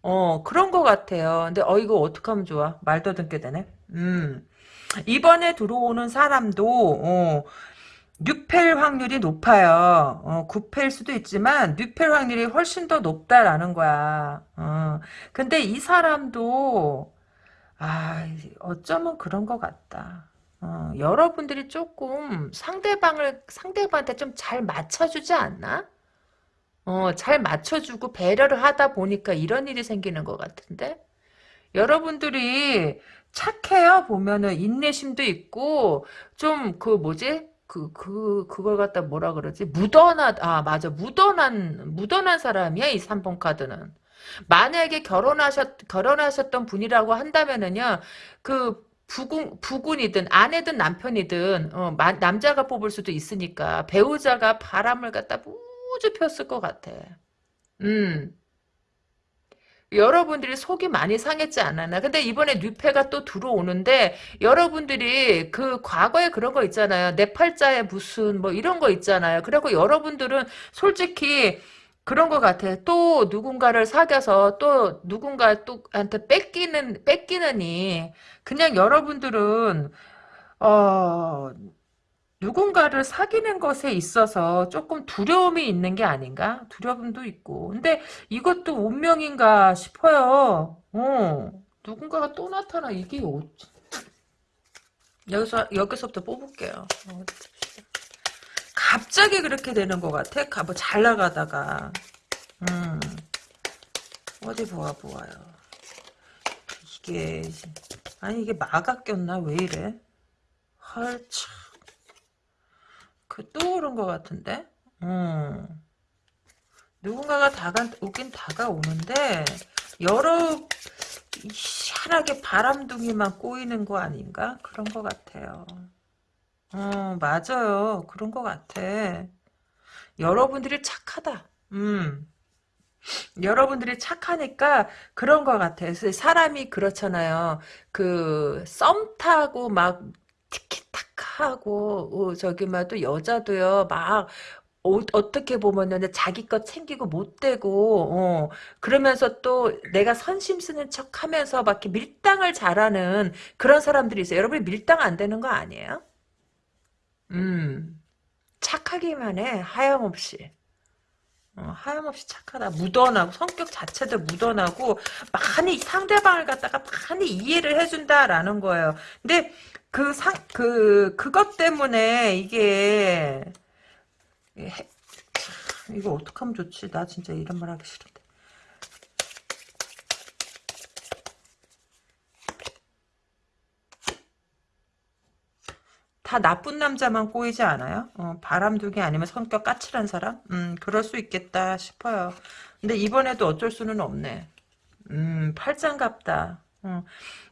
어, 그런 것 같아요. 근데 어 이거 어떻게 하면 좋아? 말도 듣게 되네. 음. 이번에 들어오는 사람도 어, 뉴펠 확률이 높아요. 어, 9패일 수도 있지만 뉴펠 확률이 훨씬 더 높다라는 거야. 어, 근데 이 사람도 아 어쩌면 그런 것 같다. 어, 여러분들이 조금 상대방을 상대방한테 좀 잘 맞춰주지 않나? 어, 잘 맞춰주고 배려를 하다 보니까 이런 일이 생기는 것 같은데? 여러분들이 착해요 보면은 인내심도 있고 좀 그 뭐지 그, 그, 그걸 갖다 뭐라 그러지? 묻어나, 아, 맞아. 묻어난, 묻어난 사람이야, 이 3번 카드는. 만약에 결혼하셨, 결혼하셨던 분이라고 한다면은요, 그, 부군, 부군이든 아내든 남편이든, 어, 마, 남자가 뽑을 수도 있으니까, 배우자가 바람을 갖다 폈을 것 같아. 음. 여러분들이 속이 많이 상했지 않았나. 근데 이번에 뉴페가 또 들어오는데 여러분들이 그 과거에 그런 거 있잖아요. 내 팔자에 무슨 뭐 이런 거 있잖아요. 그리고 여러분들은 솔직히 그런 것 같아. 또 누군가를 사귀어서 또 누군가 또한테 뺏기는 뺏기느니 그냥 여러분들은 어 누군가를 사귀는 것에 있어서 조금 두려움이 있는 게 아닌가? 두려움도 있고. 근데 이것도 운명인가 싶어요. 어. 누군가가 또 나타나. 이게 어... 여기서, 여기서부터 뽑을게요. 어, 갑자기 그렇게 되는 것 같아. 뭐 잘 나가다가. 음. 어디 보아 보아요. 이게, 아니, 이게 마가 꼈나? 왜 이래? 헐, 참. 그또 오른 것 같은데? 음. 누군가가 다가 오긴 다가오는데 여러 희한하게 바람둥이만 꼬이는 거 아닌가? 그런 것 같아요. 어, 맞아요. 그런 것 같아. 여러분들이 착하다. 음. 여러분들이 착하니까 그런 것 같아요. 사람이 그렇잖아요. 그 썸 타고 막 하고 어, 저기 막또 여자도요 막 어, 떻게 보면은 자기 것 챙기고 못 되고 어, 그러면서 또 내가 선심 쓰는 척 하면서 막 이렇게 밀당을 잘하는 그런 사람들이 있어요. 여러분이 밀당 안 되는 거 아니에요? 음 착하기만 해 하염없이. 어, 하염없이 착하다. 묻어나고 성격 자체도 묻어나고 많이 상대방을 갖다가 많이 이해를 해준다라는 거예요. 근데 그 상, 그, 그것 때문에 이게, 해, 이거 어떡하면 좋지? 나 진짜 이런 말 하기 싫은데. 다 나쁜 남자만 꼬이지 않아요? 어, 바람둥이 아니면 성격 까칠한 사람? 음, 그럴 수 있겠다 싶어요. 근데 이번에도 어쩔 수는 없네. 음, 팔짱갑다. 어.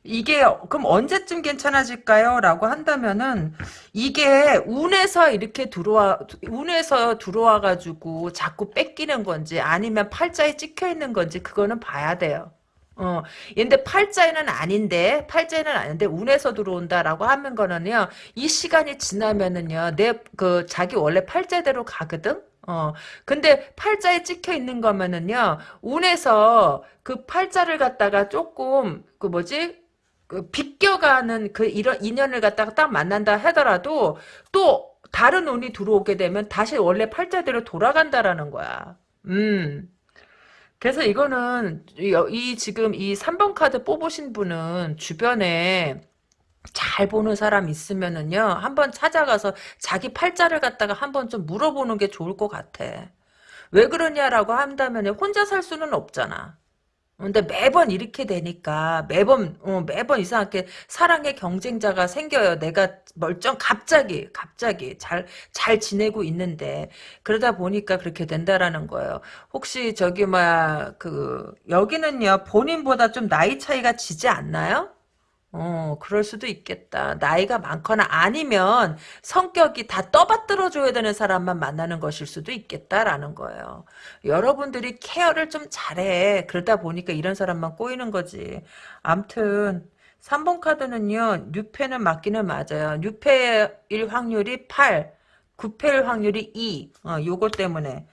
이게 그럼 언제쯤 괜찮아질까요? 라고 한다면은 이게 운에서 이렇게 들어와 운에서 들어와 가지고 자꾸 뺏기는 건지 아니면 팔자에 찍혀 있는 건지 그거는 봐야 돼요. 어, 근데 팔자에는 아닌데, 팔자에는 아닌데, 운에서 들어온다라고 하는 거는요, 이 시간이 지나면은요, 내, 그, 자기 원래 팔자대로 가거든? 어, 근데 팔자에 찍혀 있는 거면은요, 운에서 그 팔자를 갖다가 조금, 그 뭐지? 그 비껴가는 그 이런 인연을 갖다가 딱 만난다 하더라도, 또, 다른 운이 들어오게 되면 다시 원래 팔자대로 돌아간다라는 거야. 음. 그래서 이거는 이, 이 지금 이 3번 카드 뽑으신 분은 주변에 잘 보는 사람 있으면은요 한번 찾아가서 자기 팔자를 갖다가 한번 좀 물어보는 게 좋을 것 같아. 왜 그러냐라고 한다면 혼자 살 수는 없잖아. 근데 매번 이렇게 되니까 매번 어, 매번 이상하게 사랑의 경쟁자가 생겨요. 내가 멀쩡 갑자기 갑자기 잘 잘 지내고 있는데 그러다 보니까 그렇게 된다라는 거예요. 혹시 저기 뭐야 그 여기는요 본인보다 좀 나이 차이가 지지 않나요? 어, 그럴 수도 있겠다. 나이가 많거나 아니면 성격이 다 떠받들어 줘야 되는 사람만 만나는 것일 수도 있겠다라는 거예요. 여러분들이 케어를 좀 잘해. 그러다 보니까 이런 사람만 꼬이는 거지. 암튼 3번 카드는요. 뉴페는 맞기는 맞아요. 뉴페일 확률이 8, 9패일 확률이 2. 어, 요거 때문에.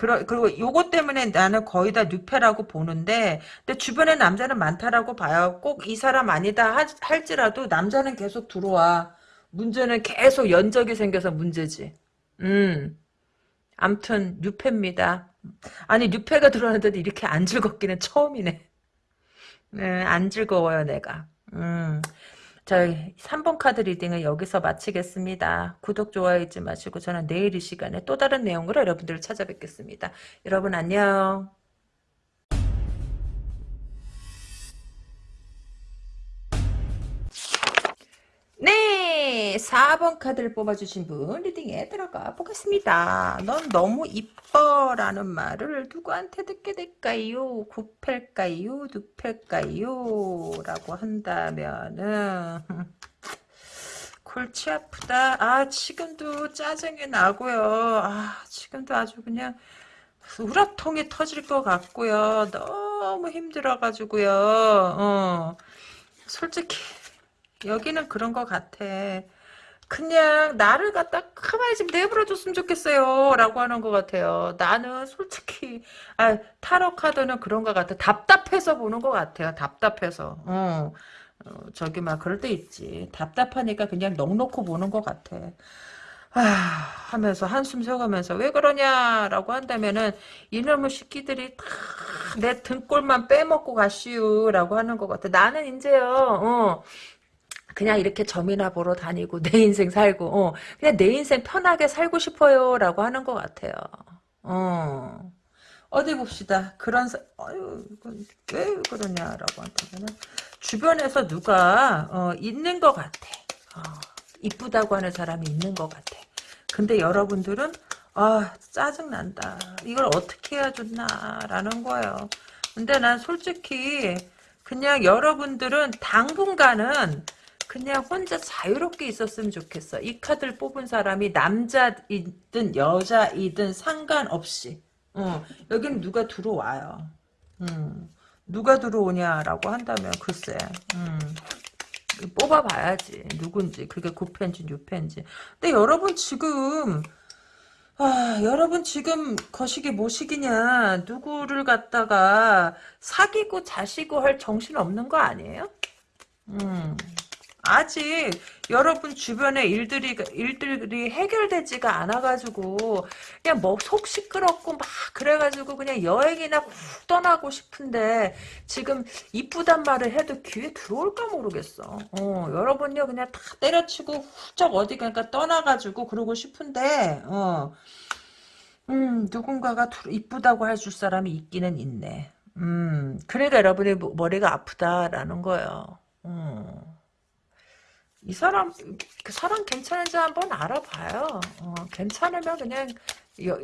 그러, 그리고 요것 때문에 나는 거의 다 뉴페라고 보는데, 근데 주변에 남자는 많다라고 봐요. 꼭 이 사람 아니다 하, 할지라도 남자는 계속 들어와. 문제는 계속 연적이 생겨서 문제지. 음. 암튼, 뉴페입니다. 아니, 뉴페가 들어왔는데도 이렇게 안 즐겁기는 처음이네. 네, 안 즐거워요, 내가. 음. 저희 3번 카드 reading은 여기서 마치겠습니다. 구독, 좋아요 잊지 마시고 저는 내일 이 시간에 또 다른 내용으로 여러분들을 찾아뵙겠습니다. 여러분 안녕. 4번 카드를 뽑아주신 분 리딩에 들어가 보겠습니다. 넌 너무 이뻐 라는 말을 누구한테 듣게 될까요? 9패일까요? 6패일까요? 라고 한다면은 골치 아프다. 아 지금도 짜증이 나고요. 아 지금도 아주 그냥 우라통이 터질 것 같고요. 너무 힘들어가지고요. 어, 솔직히 여기는 그런 것 같아. 그냥 나를 갖다 가만히 좀 내버려줬으면 좋겠어요. 라고 하는 것 같아요. 나는 솔직히 아, 타로 카드는 그런 것 같아. 답답해서 보는 것 같아요. 답답해서. 어. 어, 저기 막 그럴 때 있지. 답답하니까 그냥 넋놓고 보는 것 같아. 아, 하면서 한숨 쉬어가면서 왜 그러냐라고 한다면은 이놈의 새끼들이 다 내 등골만 빼먹고 가시오라고 하는 것 같아. 나는 이제요. 어, 그냥 이렇게 점이나 보러 다니고 내 인생 살고 어, 그냥 내 인생 편하게 살고 싶어요 라고 하는 것 같아요. 어. 어디 봅시다. 그런 사, 어휴, 왜 그러냐라고 한다면 주변에서 누가 어, 있는 것 같아. 어, 이쁘다고 하는 사람이 있는 것 같아. 근데 여러분들은 아 짜증난다. 이걸 어떻게 해야 좋나 라는 거예요. 근데 난 솔직히 그냥 여러분들은 당분간은 그냥 혼자 자유롭게 있었으면 좋겠어. 이 카드를 뽑은 사람이 남자이든 여자이든 상관없이. 어, 여기는 누가 들어와요. 음, 누가 들어오냐라고 한다면 글쎄. 음, 뽑아봐야지. 누군지. 그게 9펜지 6펜지. 근데 여러분 지금 아, 여러분 지금 거시기 뭐시기냐 누구를 갖다가 사귀고 자시고 할 정신 없는 거 아니에요? 음. 아직 여러분 주변에 일들이 일들이 해결되지가 않아가지고 그냥 뭐 속 시끄럽고 막 그래가지고 그냥 여행이나 훅 떠나고 싶은데 지금 이쁘단 말을 해도 귀에 들어올까 모르겠어. 어, 여러분요 그냥 다 때려치고 훌쩍 어디가 떠나가지고 그러고 싶은데 어, 음 누군가가 이쁘다고 해줄 사람이 있기는 있네. 음 그러니까 여러분이 머리가 아프다라는 거예요. 음. 이 사람 그 사람 괜찮은지 한번 알아봐요. 어, 괜찮으면 그냥 여,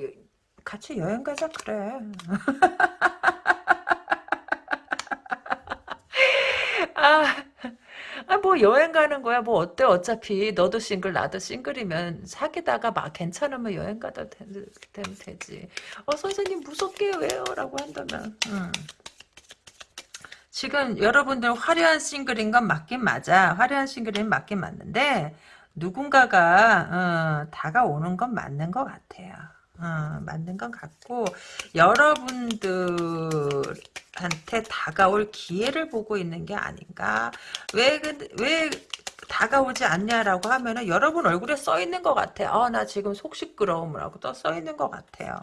같이 여행 가자 그래. 아, 아, 뭐 여행 가는 거야. 뭐 어때? 어차피 너도 싱글 나도 싱글이면 사귀다가 막 괜찮으면 여행 되, 되면 되지. 어 선생님 무섭게 왜요? 라고 한다면. 음. 지금 여러분들 화려한 싱글인 건 맞긴 맞아. 화려한 싱글인 맞긴 맞는데 누군가가 어, 다가오는 건 맞는 것 같아요. 어, 맞는 것 같고 여러분들한테 다가올 기회를 보고 있는 게 아닌가. 왜, 왜 다가오지 않냐라고 하면은 여러분 얼굴에 써 있는 것 같아. 아, 나 지금 속 시끄러움이라고 또 써 있는 것 같아요.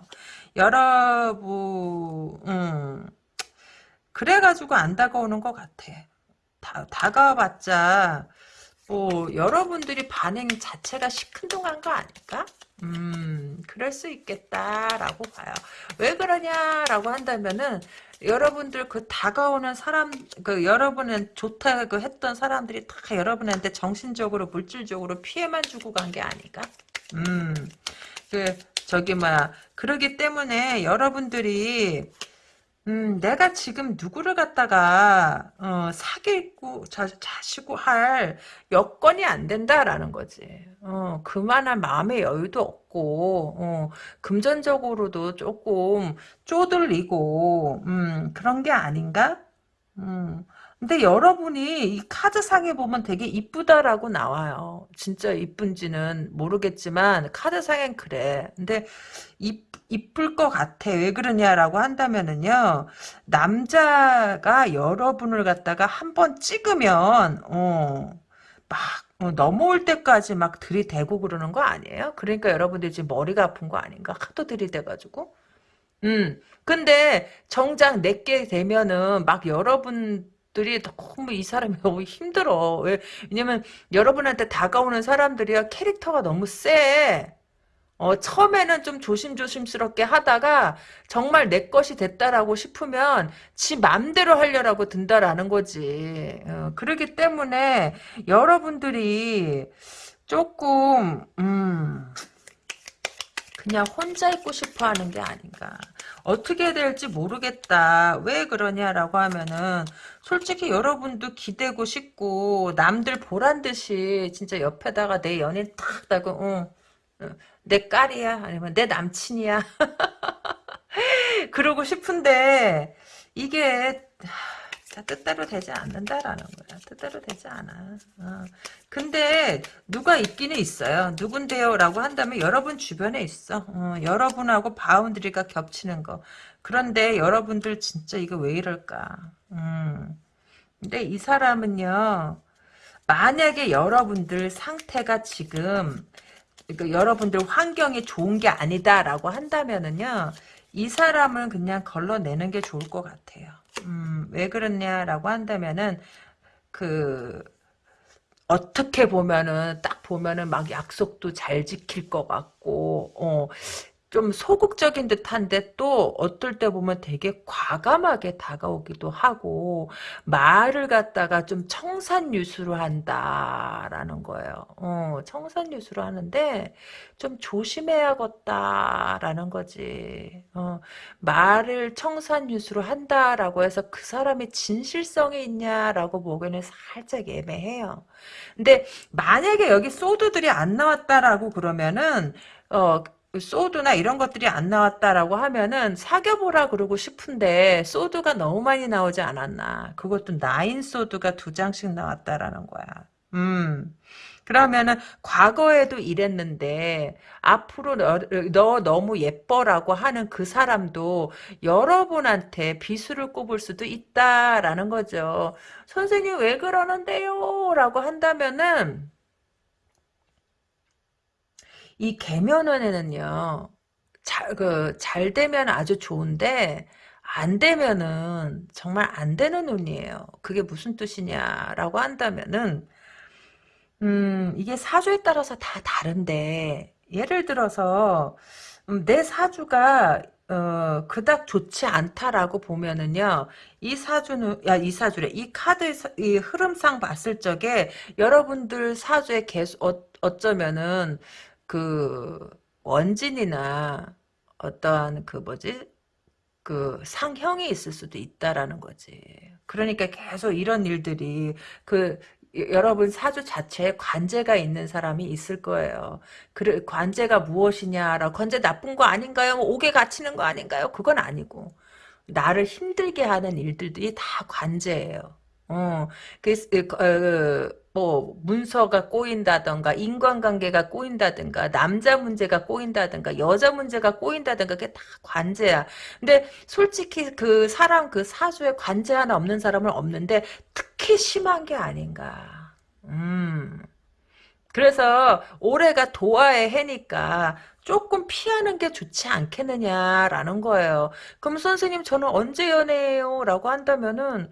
여러분, 음. 그래가지고 안 다가오는 것 같아. 다, 다가와봤자, 뭐, 여러분들이 반응 자체가 시큰둥한 거 아닐까? 음, 그럴 수 있겠다라고 봐요. 왜 그러냐라고 한다면은, 여러분들 그 다가오는 사람, 그 여러분은 좋다고 했던 사람들이 다 여러분한테 정신적으로, 물질적으로 피해만 주고 간 게 아닐까? 음, 그, 저기, 뭐야. 그러기 때문에 여러분들이, 음, 내가 지금 누구를 갖다가 어, 사귀고 자, 자시고 할 여건이 안 된다라는 거지. 어, 그만한 마음의 여유도 없고 어, 금전적으로도 조금 쪼들리고 음, 그런 게 아닌가? 음. 근데 여러분이 이 카드상에 보면 되게 이쁘다라고 나와요. 진짜 이쁜지는 모르겠지만 카드상엔 그래. 근데 이, 이쁠 것 같아. 왜 그러냐라고 한다면은요. 남자가 여러분을 갖다가 한 번 찍으면 어, 막 어, 넘어올 때까지 막 들이대고 그러는 거 아니에요? 그러니까 여러분들 지금 머리가 아픈 거 아닌가? 하도 들이대가지고. 음. 근데 정작 내게 되면은 막 여러분 들이 너무 이 사람이 너무 힘들어. 왜? 왜냐면 여러분한테 다가오는 사람들이야 캐릭터가 너무 세. 어, 처음에는 좀 조심조심스럽게 하다가 정말 내 것이 됐다라고 싶으면 지 맘대로 하려라고 든다라는 거지. 어, 그러기 때문에 여러분들이 조금 음 그냥 혼자 있고 싶어 하는 게 아닌가. 어떻게 될지 모르겠다. 왜 그러냐라고 하면은 솔직히 여러분도 기대고 싶고 남들 보란 듯이 진짜 옆에다가 내 연인 탁 따고 어, 어, 내 딸이야 아니면 내 남친이야 그러고 싶은데 이게 뜻대로 되지 않는다라는 거야. 뜻대로 되지 않아. 어. 근데 누가 있기는 있어요. 누군데요? 라고 한다면 여러분 주변에 있어. 어, 여러분하고 boundary가 겹치는 거. 그런데 여러분들 진짜 이거 왜 이럴까. 음. 근데 이 사람은요. 만약에 여러분들 상태가 지금 그러니까 여러분들 환경이 좋은 게 아니다라고 한다면은요. 이 사람은 그냥 걸러내는 게 좋을 것 같아요. 음, 왜 그러냐라고 한다면은 그 어떻게 보면은 딱 보면은 막 약속도 잘 지킬 것 같고 어, 좀 소극적인 듯한데 또 어떨 때 보면 되게 과감하게 다가오기도 하고 말을 갖다가 좀 청산유수로 한다라는 거예요. 어, 청산유수로 하는데 좀 조심해야겠다라는 거지. 어, 말을 청산유수로 한다라고 해서 그 사람의 진실성이 있냐라고 보기에는 살짝 애매해요. 근데 만약에 여기 소드들이 안 나왔다라고 그러면은 어 소드나 이런 것들이 안 나왔다라고 하면은 사겨보라 그러고 싶은데 소드가 너무 많이 나오지 않았나. 그것도 나인 소드가 두 장씩 나왔다라는 거야. 음. 그러면은 과거에도 이랬는데 앞으로 너, 너, 너무 예뻐라고 하는 그 사람도 여러분한테 비수를 꼽을 수도 있다라는 거죠. 선생님 왜 그러는데요? 라고 한다면은 이 개면은에는요, 잘, 그, 잘 되면 아주 좋은데, 안 되면은 정말 안 되는 운이에요. 그게 무슨 뜻이냐라고 한다면은, 음, 이게 사주에 따라서 다 다른데, 예를 들어서, 음, 내 사주가, 어, 그닥 좋지 않다라고 보면은요, 이 사주는, 야, 이 사주래. 이 카드, 이 흐름상 봤을 적에, 여러분들 사주에 계속, 어, 어쩌면은, 그 원진이나 어떠한 그 뭐지 그 상형이 있을 수도 있다라는 거지. 그러니까 계속 이런 일들이 그 여러분 사주 자체에 관제가 있는 사람이 있을 거예요. 그 관제가 무엇이냐라 관제 나쁜 거 아닌가요? 뭐 옥에 갇히는 거 아닌가요? 그건 아니고 나를 힘들게 하는 일들이 다 관제예요. 어, 그, 어, 뭐 문서가 꼬인다던가 인간관계가 꼬인다든가 남자 문제가 꼬인다든가 여자 문제가 꼬인다든가 그게 다 관제야. 근데 솔직히 그 사람 그 사주에 관제 하나 없는 사람은 없는데 특히 심한 게 아닌가. 음. 그래서 올해가 도화의 해니까 조금 피하는 게 좋지 않겠느냐라는 거예요. 그럼 선생님 저는 언제 연애해요? 라고 한다면은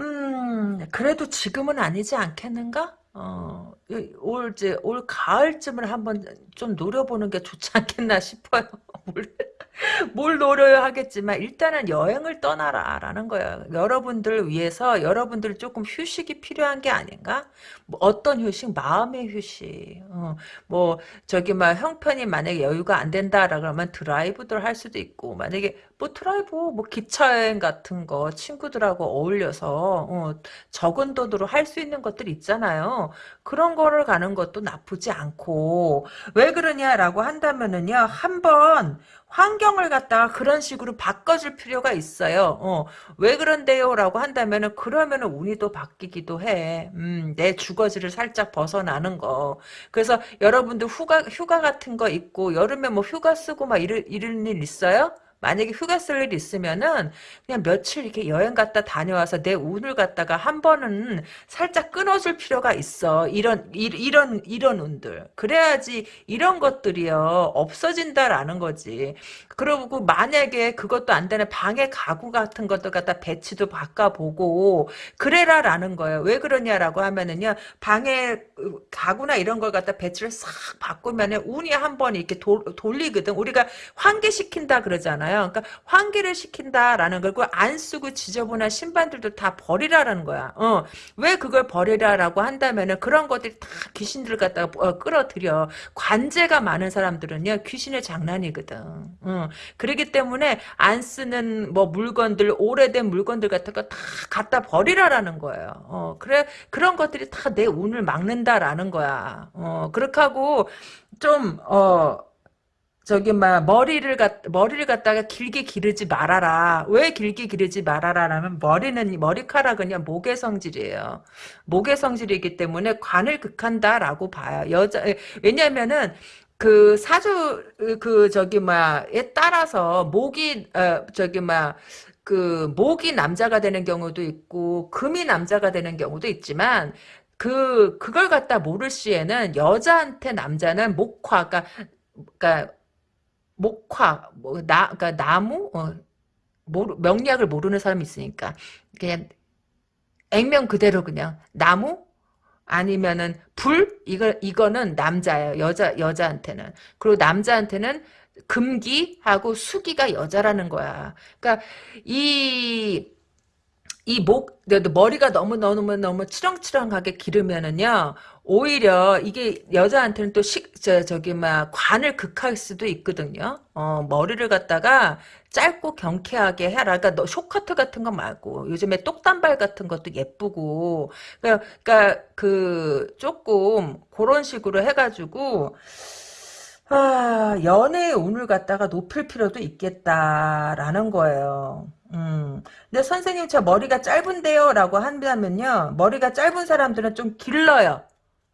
음, 그래도 지금은 아니지 않겠는가? 어, 올, 이제, 올 가을쯤을 한번 좀 노려보는 게 좋지 않겠나 싶어요. 뭘 노려야 하겠지만 일단은 여행을 떠나라 라는 거예요. 여러분들 위해서 여러분들 조금 휴식이 필요한 게 아닌가? 뭐 어떤 휴식? 마음의 휴식. 어, 뭐 저기 막 형편이 만약에 여유가 안 된다라 그러면 드라이브들 할 수도 있고 만약에 뭐 드라이브 뭐 기차 여행 같은 거 친구들하고 어울려서 어, 적은 돈으로 할 수 있는 것들 있잖아요. 그런 거를 가는 것도 나쁘지 않고 왜 그러냐라고 한다면은요 한번 환경을 갖다가 그런 식으로 바꿔줄 필요가 있어요. 어, 왜 그런데요? 라고 한다면은, 그러면은 운이 또 바뀌기도 해. 음, 내 주거지를 살짝 벗어나는 거. 그래서 여러분들 휴가, 휴가 같은 거 있고, 여름에 뭐 휴가 쓰고 막 이런 일 있어요? 만약에 휴가 쓸 일 있으면은 그냥 며칠 이렇게 여행 갔다 다녀와서 내 운을 갖다가 한 번은 살짝 끊어줄 필요가 있어. 이런 이, 런 이런 운들. 그래야지 이런 것들이요 없어진다라는 거지. 그리고 만약에 그것도 안 되는 방해 가구 같은 것들 갖다 배치도 바꿔보고 그래라라는 거예요. 왜 그러냐라고 하면은요 방해 가구나 이런 걸 갖다 배치를 싹 바꾸면은 운이 한 번 이렇게 도, 돌리거든. 우리가 환기시킨다 그러잖아요. 거잖아요. 그러니까 환기를 시킨다라는 걸고 안 쓰고 지저분한 신발들도 다 버리라라는 거야. 어. 왜 그걸 버리라라고 한다면은 그런 것들이 다 귀신들 갖다가 어, 끌어들여. 관제가 많은 사람들은요. 귀신의 장난이거든. 어. 그렇기 때문에 안 쓰는 뭐 물건들 오래된 물건들 같은 거 다 갖다 버리라라는 거예요. 어. 그래 그런 것들이 다 내 운을 막는다라는 거야. 어. 그렇게 하고 좀 어. 저기 막 머리를 갖 머리를 갖다가 길게 기르지 말아라. 왜 길게 기르지 말아라라면 머리는 머리카락은요 목의 성질이에요. 목의 성질이기 때문에 관을 극한다라고 봐요. 여자 왜냐면은 그 사주 그 저기 뭐에 따라서 목이 어 저기 뭐그 목이 남자가 되는 경우도 있고 금이 남자가 되는 경우도 있지만 그 그걸 갖다 모를 시에는 여자한테 남자는 목화 그러니까, 그러니까 목화, 뭐, 나, 그니까 나무, 어, 모르, 명리학을 모르는 사람이 있으니까. 그냥, 액면 그대로 그냥, 나무? 아니면은, 불? 이거, 이거는 남자예요. 여자, 여자한테는. 그리고 남자한테는 금기하고 수기가 여자라는 거야. 그니까, 이, 이 목, 머리가 너무 너무 너무 치렁치렁하게 기르면은요, 오히려 이게 여자한테는 또 식, 저, 저기, 막, 관을 극할 수도 있거든요. 어, 머리를 갖다가 짧고 경쾌하게 해라. 그러니까 너 쇼커트 같은 거 말고, 요즘에 똑단발 같은 것도 예쁘고, 그러니까, 그러니까 그, 조금, 그런 식으로 해가지고, 아, 연애의 운을 갖다가 높일 필요도 있겠다라는 거예요. 음. 근데 선생님 저 머리가 짧은데요 라고 한다면요 머리가 짧은 사람들은 좀 길러요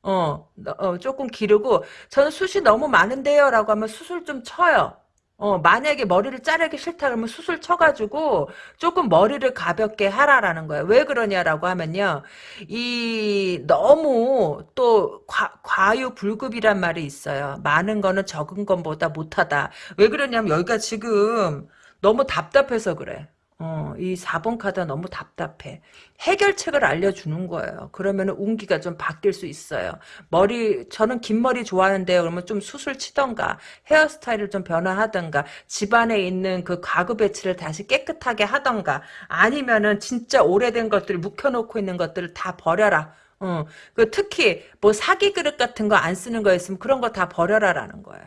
어, 어 조금 기르고 저는 숱이 너무 많은데요 라고 하면 숱을 좀 쳐요 어, 만약에 머리를 자르기 싫다 그러면 숱을 쳐가지고 조금 머리를 가볍게 하라라는 거예요. 왜 그러냐라고 하면요. 이 너무 또 과, 과유불급이란 말이 있어요. 많은 거는 적은 것보다 못하다. 왜 그러냐면 여기가 지금 너무 답답해서 그래. 어, 이 4번 카드가 너무 답답해. 해결책을 알려주는 거예요. 그러면 운기가 좀 바뀔 수 있어요. 머리, 저는 긴 머리 좋아하는데요. 그러면 좀 수술 치던가, 헤어스타일을 좀 변화하던가, 집안에 있는 그 가구 배치를 다시 깨끗하게 하던가, 아니면은 진짜 오래된 것들을 묵혀놓고 있는 것들을 다 버려라. 어, 그 특히 뭐 사기 그릇 같은 거 안 쓰는 거 있으면 그런 거 다 버려라라는 거예요.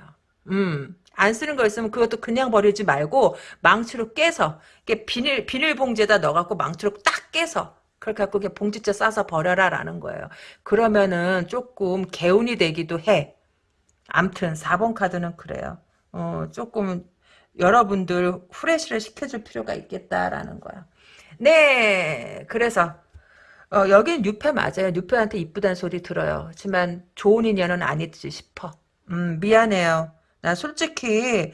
음. 안 쓰는 거 있으면 그것도 그냥 버리지 말고 망치로 깨서 이게 비닐 비닐봉지에다 넣어갖고 망치로 딱 깨서 그렇게 갖고 그냥 봉지째 싸서 버려라라는 거예요. 그러면은 조금 개운이 되기도 해. 암튼 4번 카드는 그래요. 어 조금 여러분들 후레쉬를 시켜줄 필요가 있겠다라는 거야. 네, 그래서 어, 여긴 뉴페 맞아요. 뉴페한테 이쁘다는 소리 들어요. 하지만 좋은 인연은 아니지 싶어. 음, 미안해요. 난 솔직히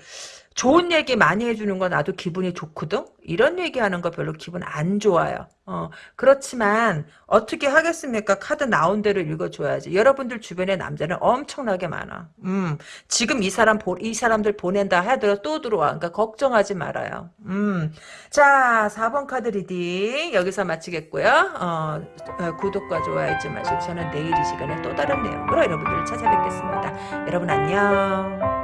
좋은 얘기 많이 해주는 거 나도 기분이 좋거든? 이런 얘기하는 거 별로 기분 안 좋아요. 어, 그렇지만 어떻게 하겠습니까? 카드 나온 대로 읽어줘야지. 여러분들 주변에 남자는 엄청나게 많아. 음, 지금 이 사람 보, 이 사람들 보낸다 하더라도 또 들어와. 그러니까 걱정하지 말아요. 음, 자, 4번 카드 reading 여기서 마치겠고요. 어, 어, 구독과 좋아요 잊지 마시고 저는 내일 이 시간에 또 다른 내용으로 여러분들을 찾아뵙겠습니다. 여러분 안녕.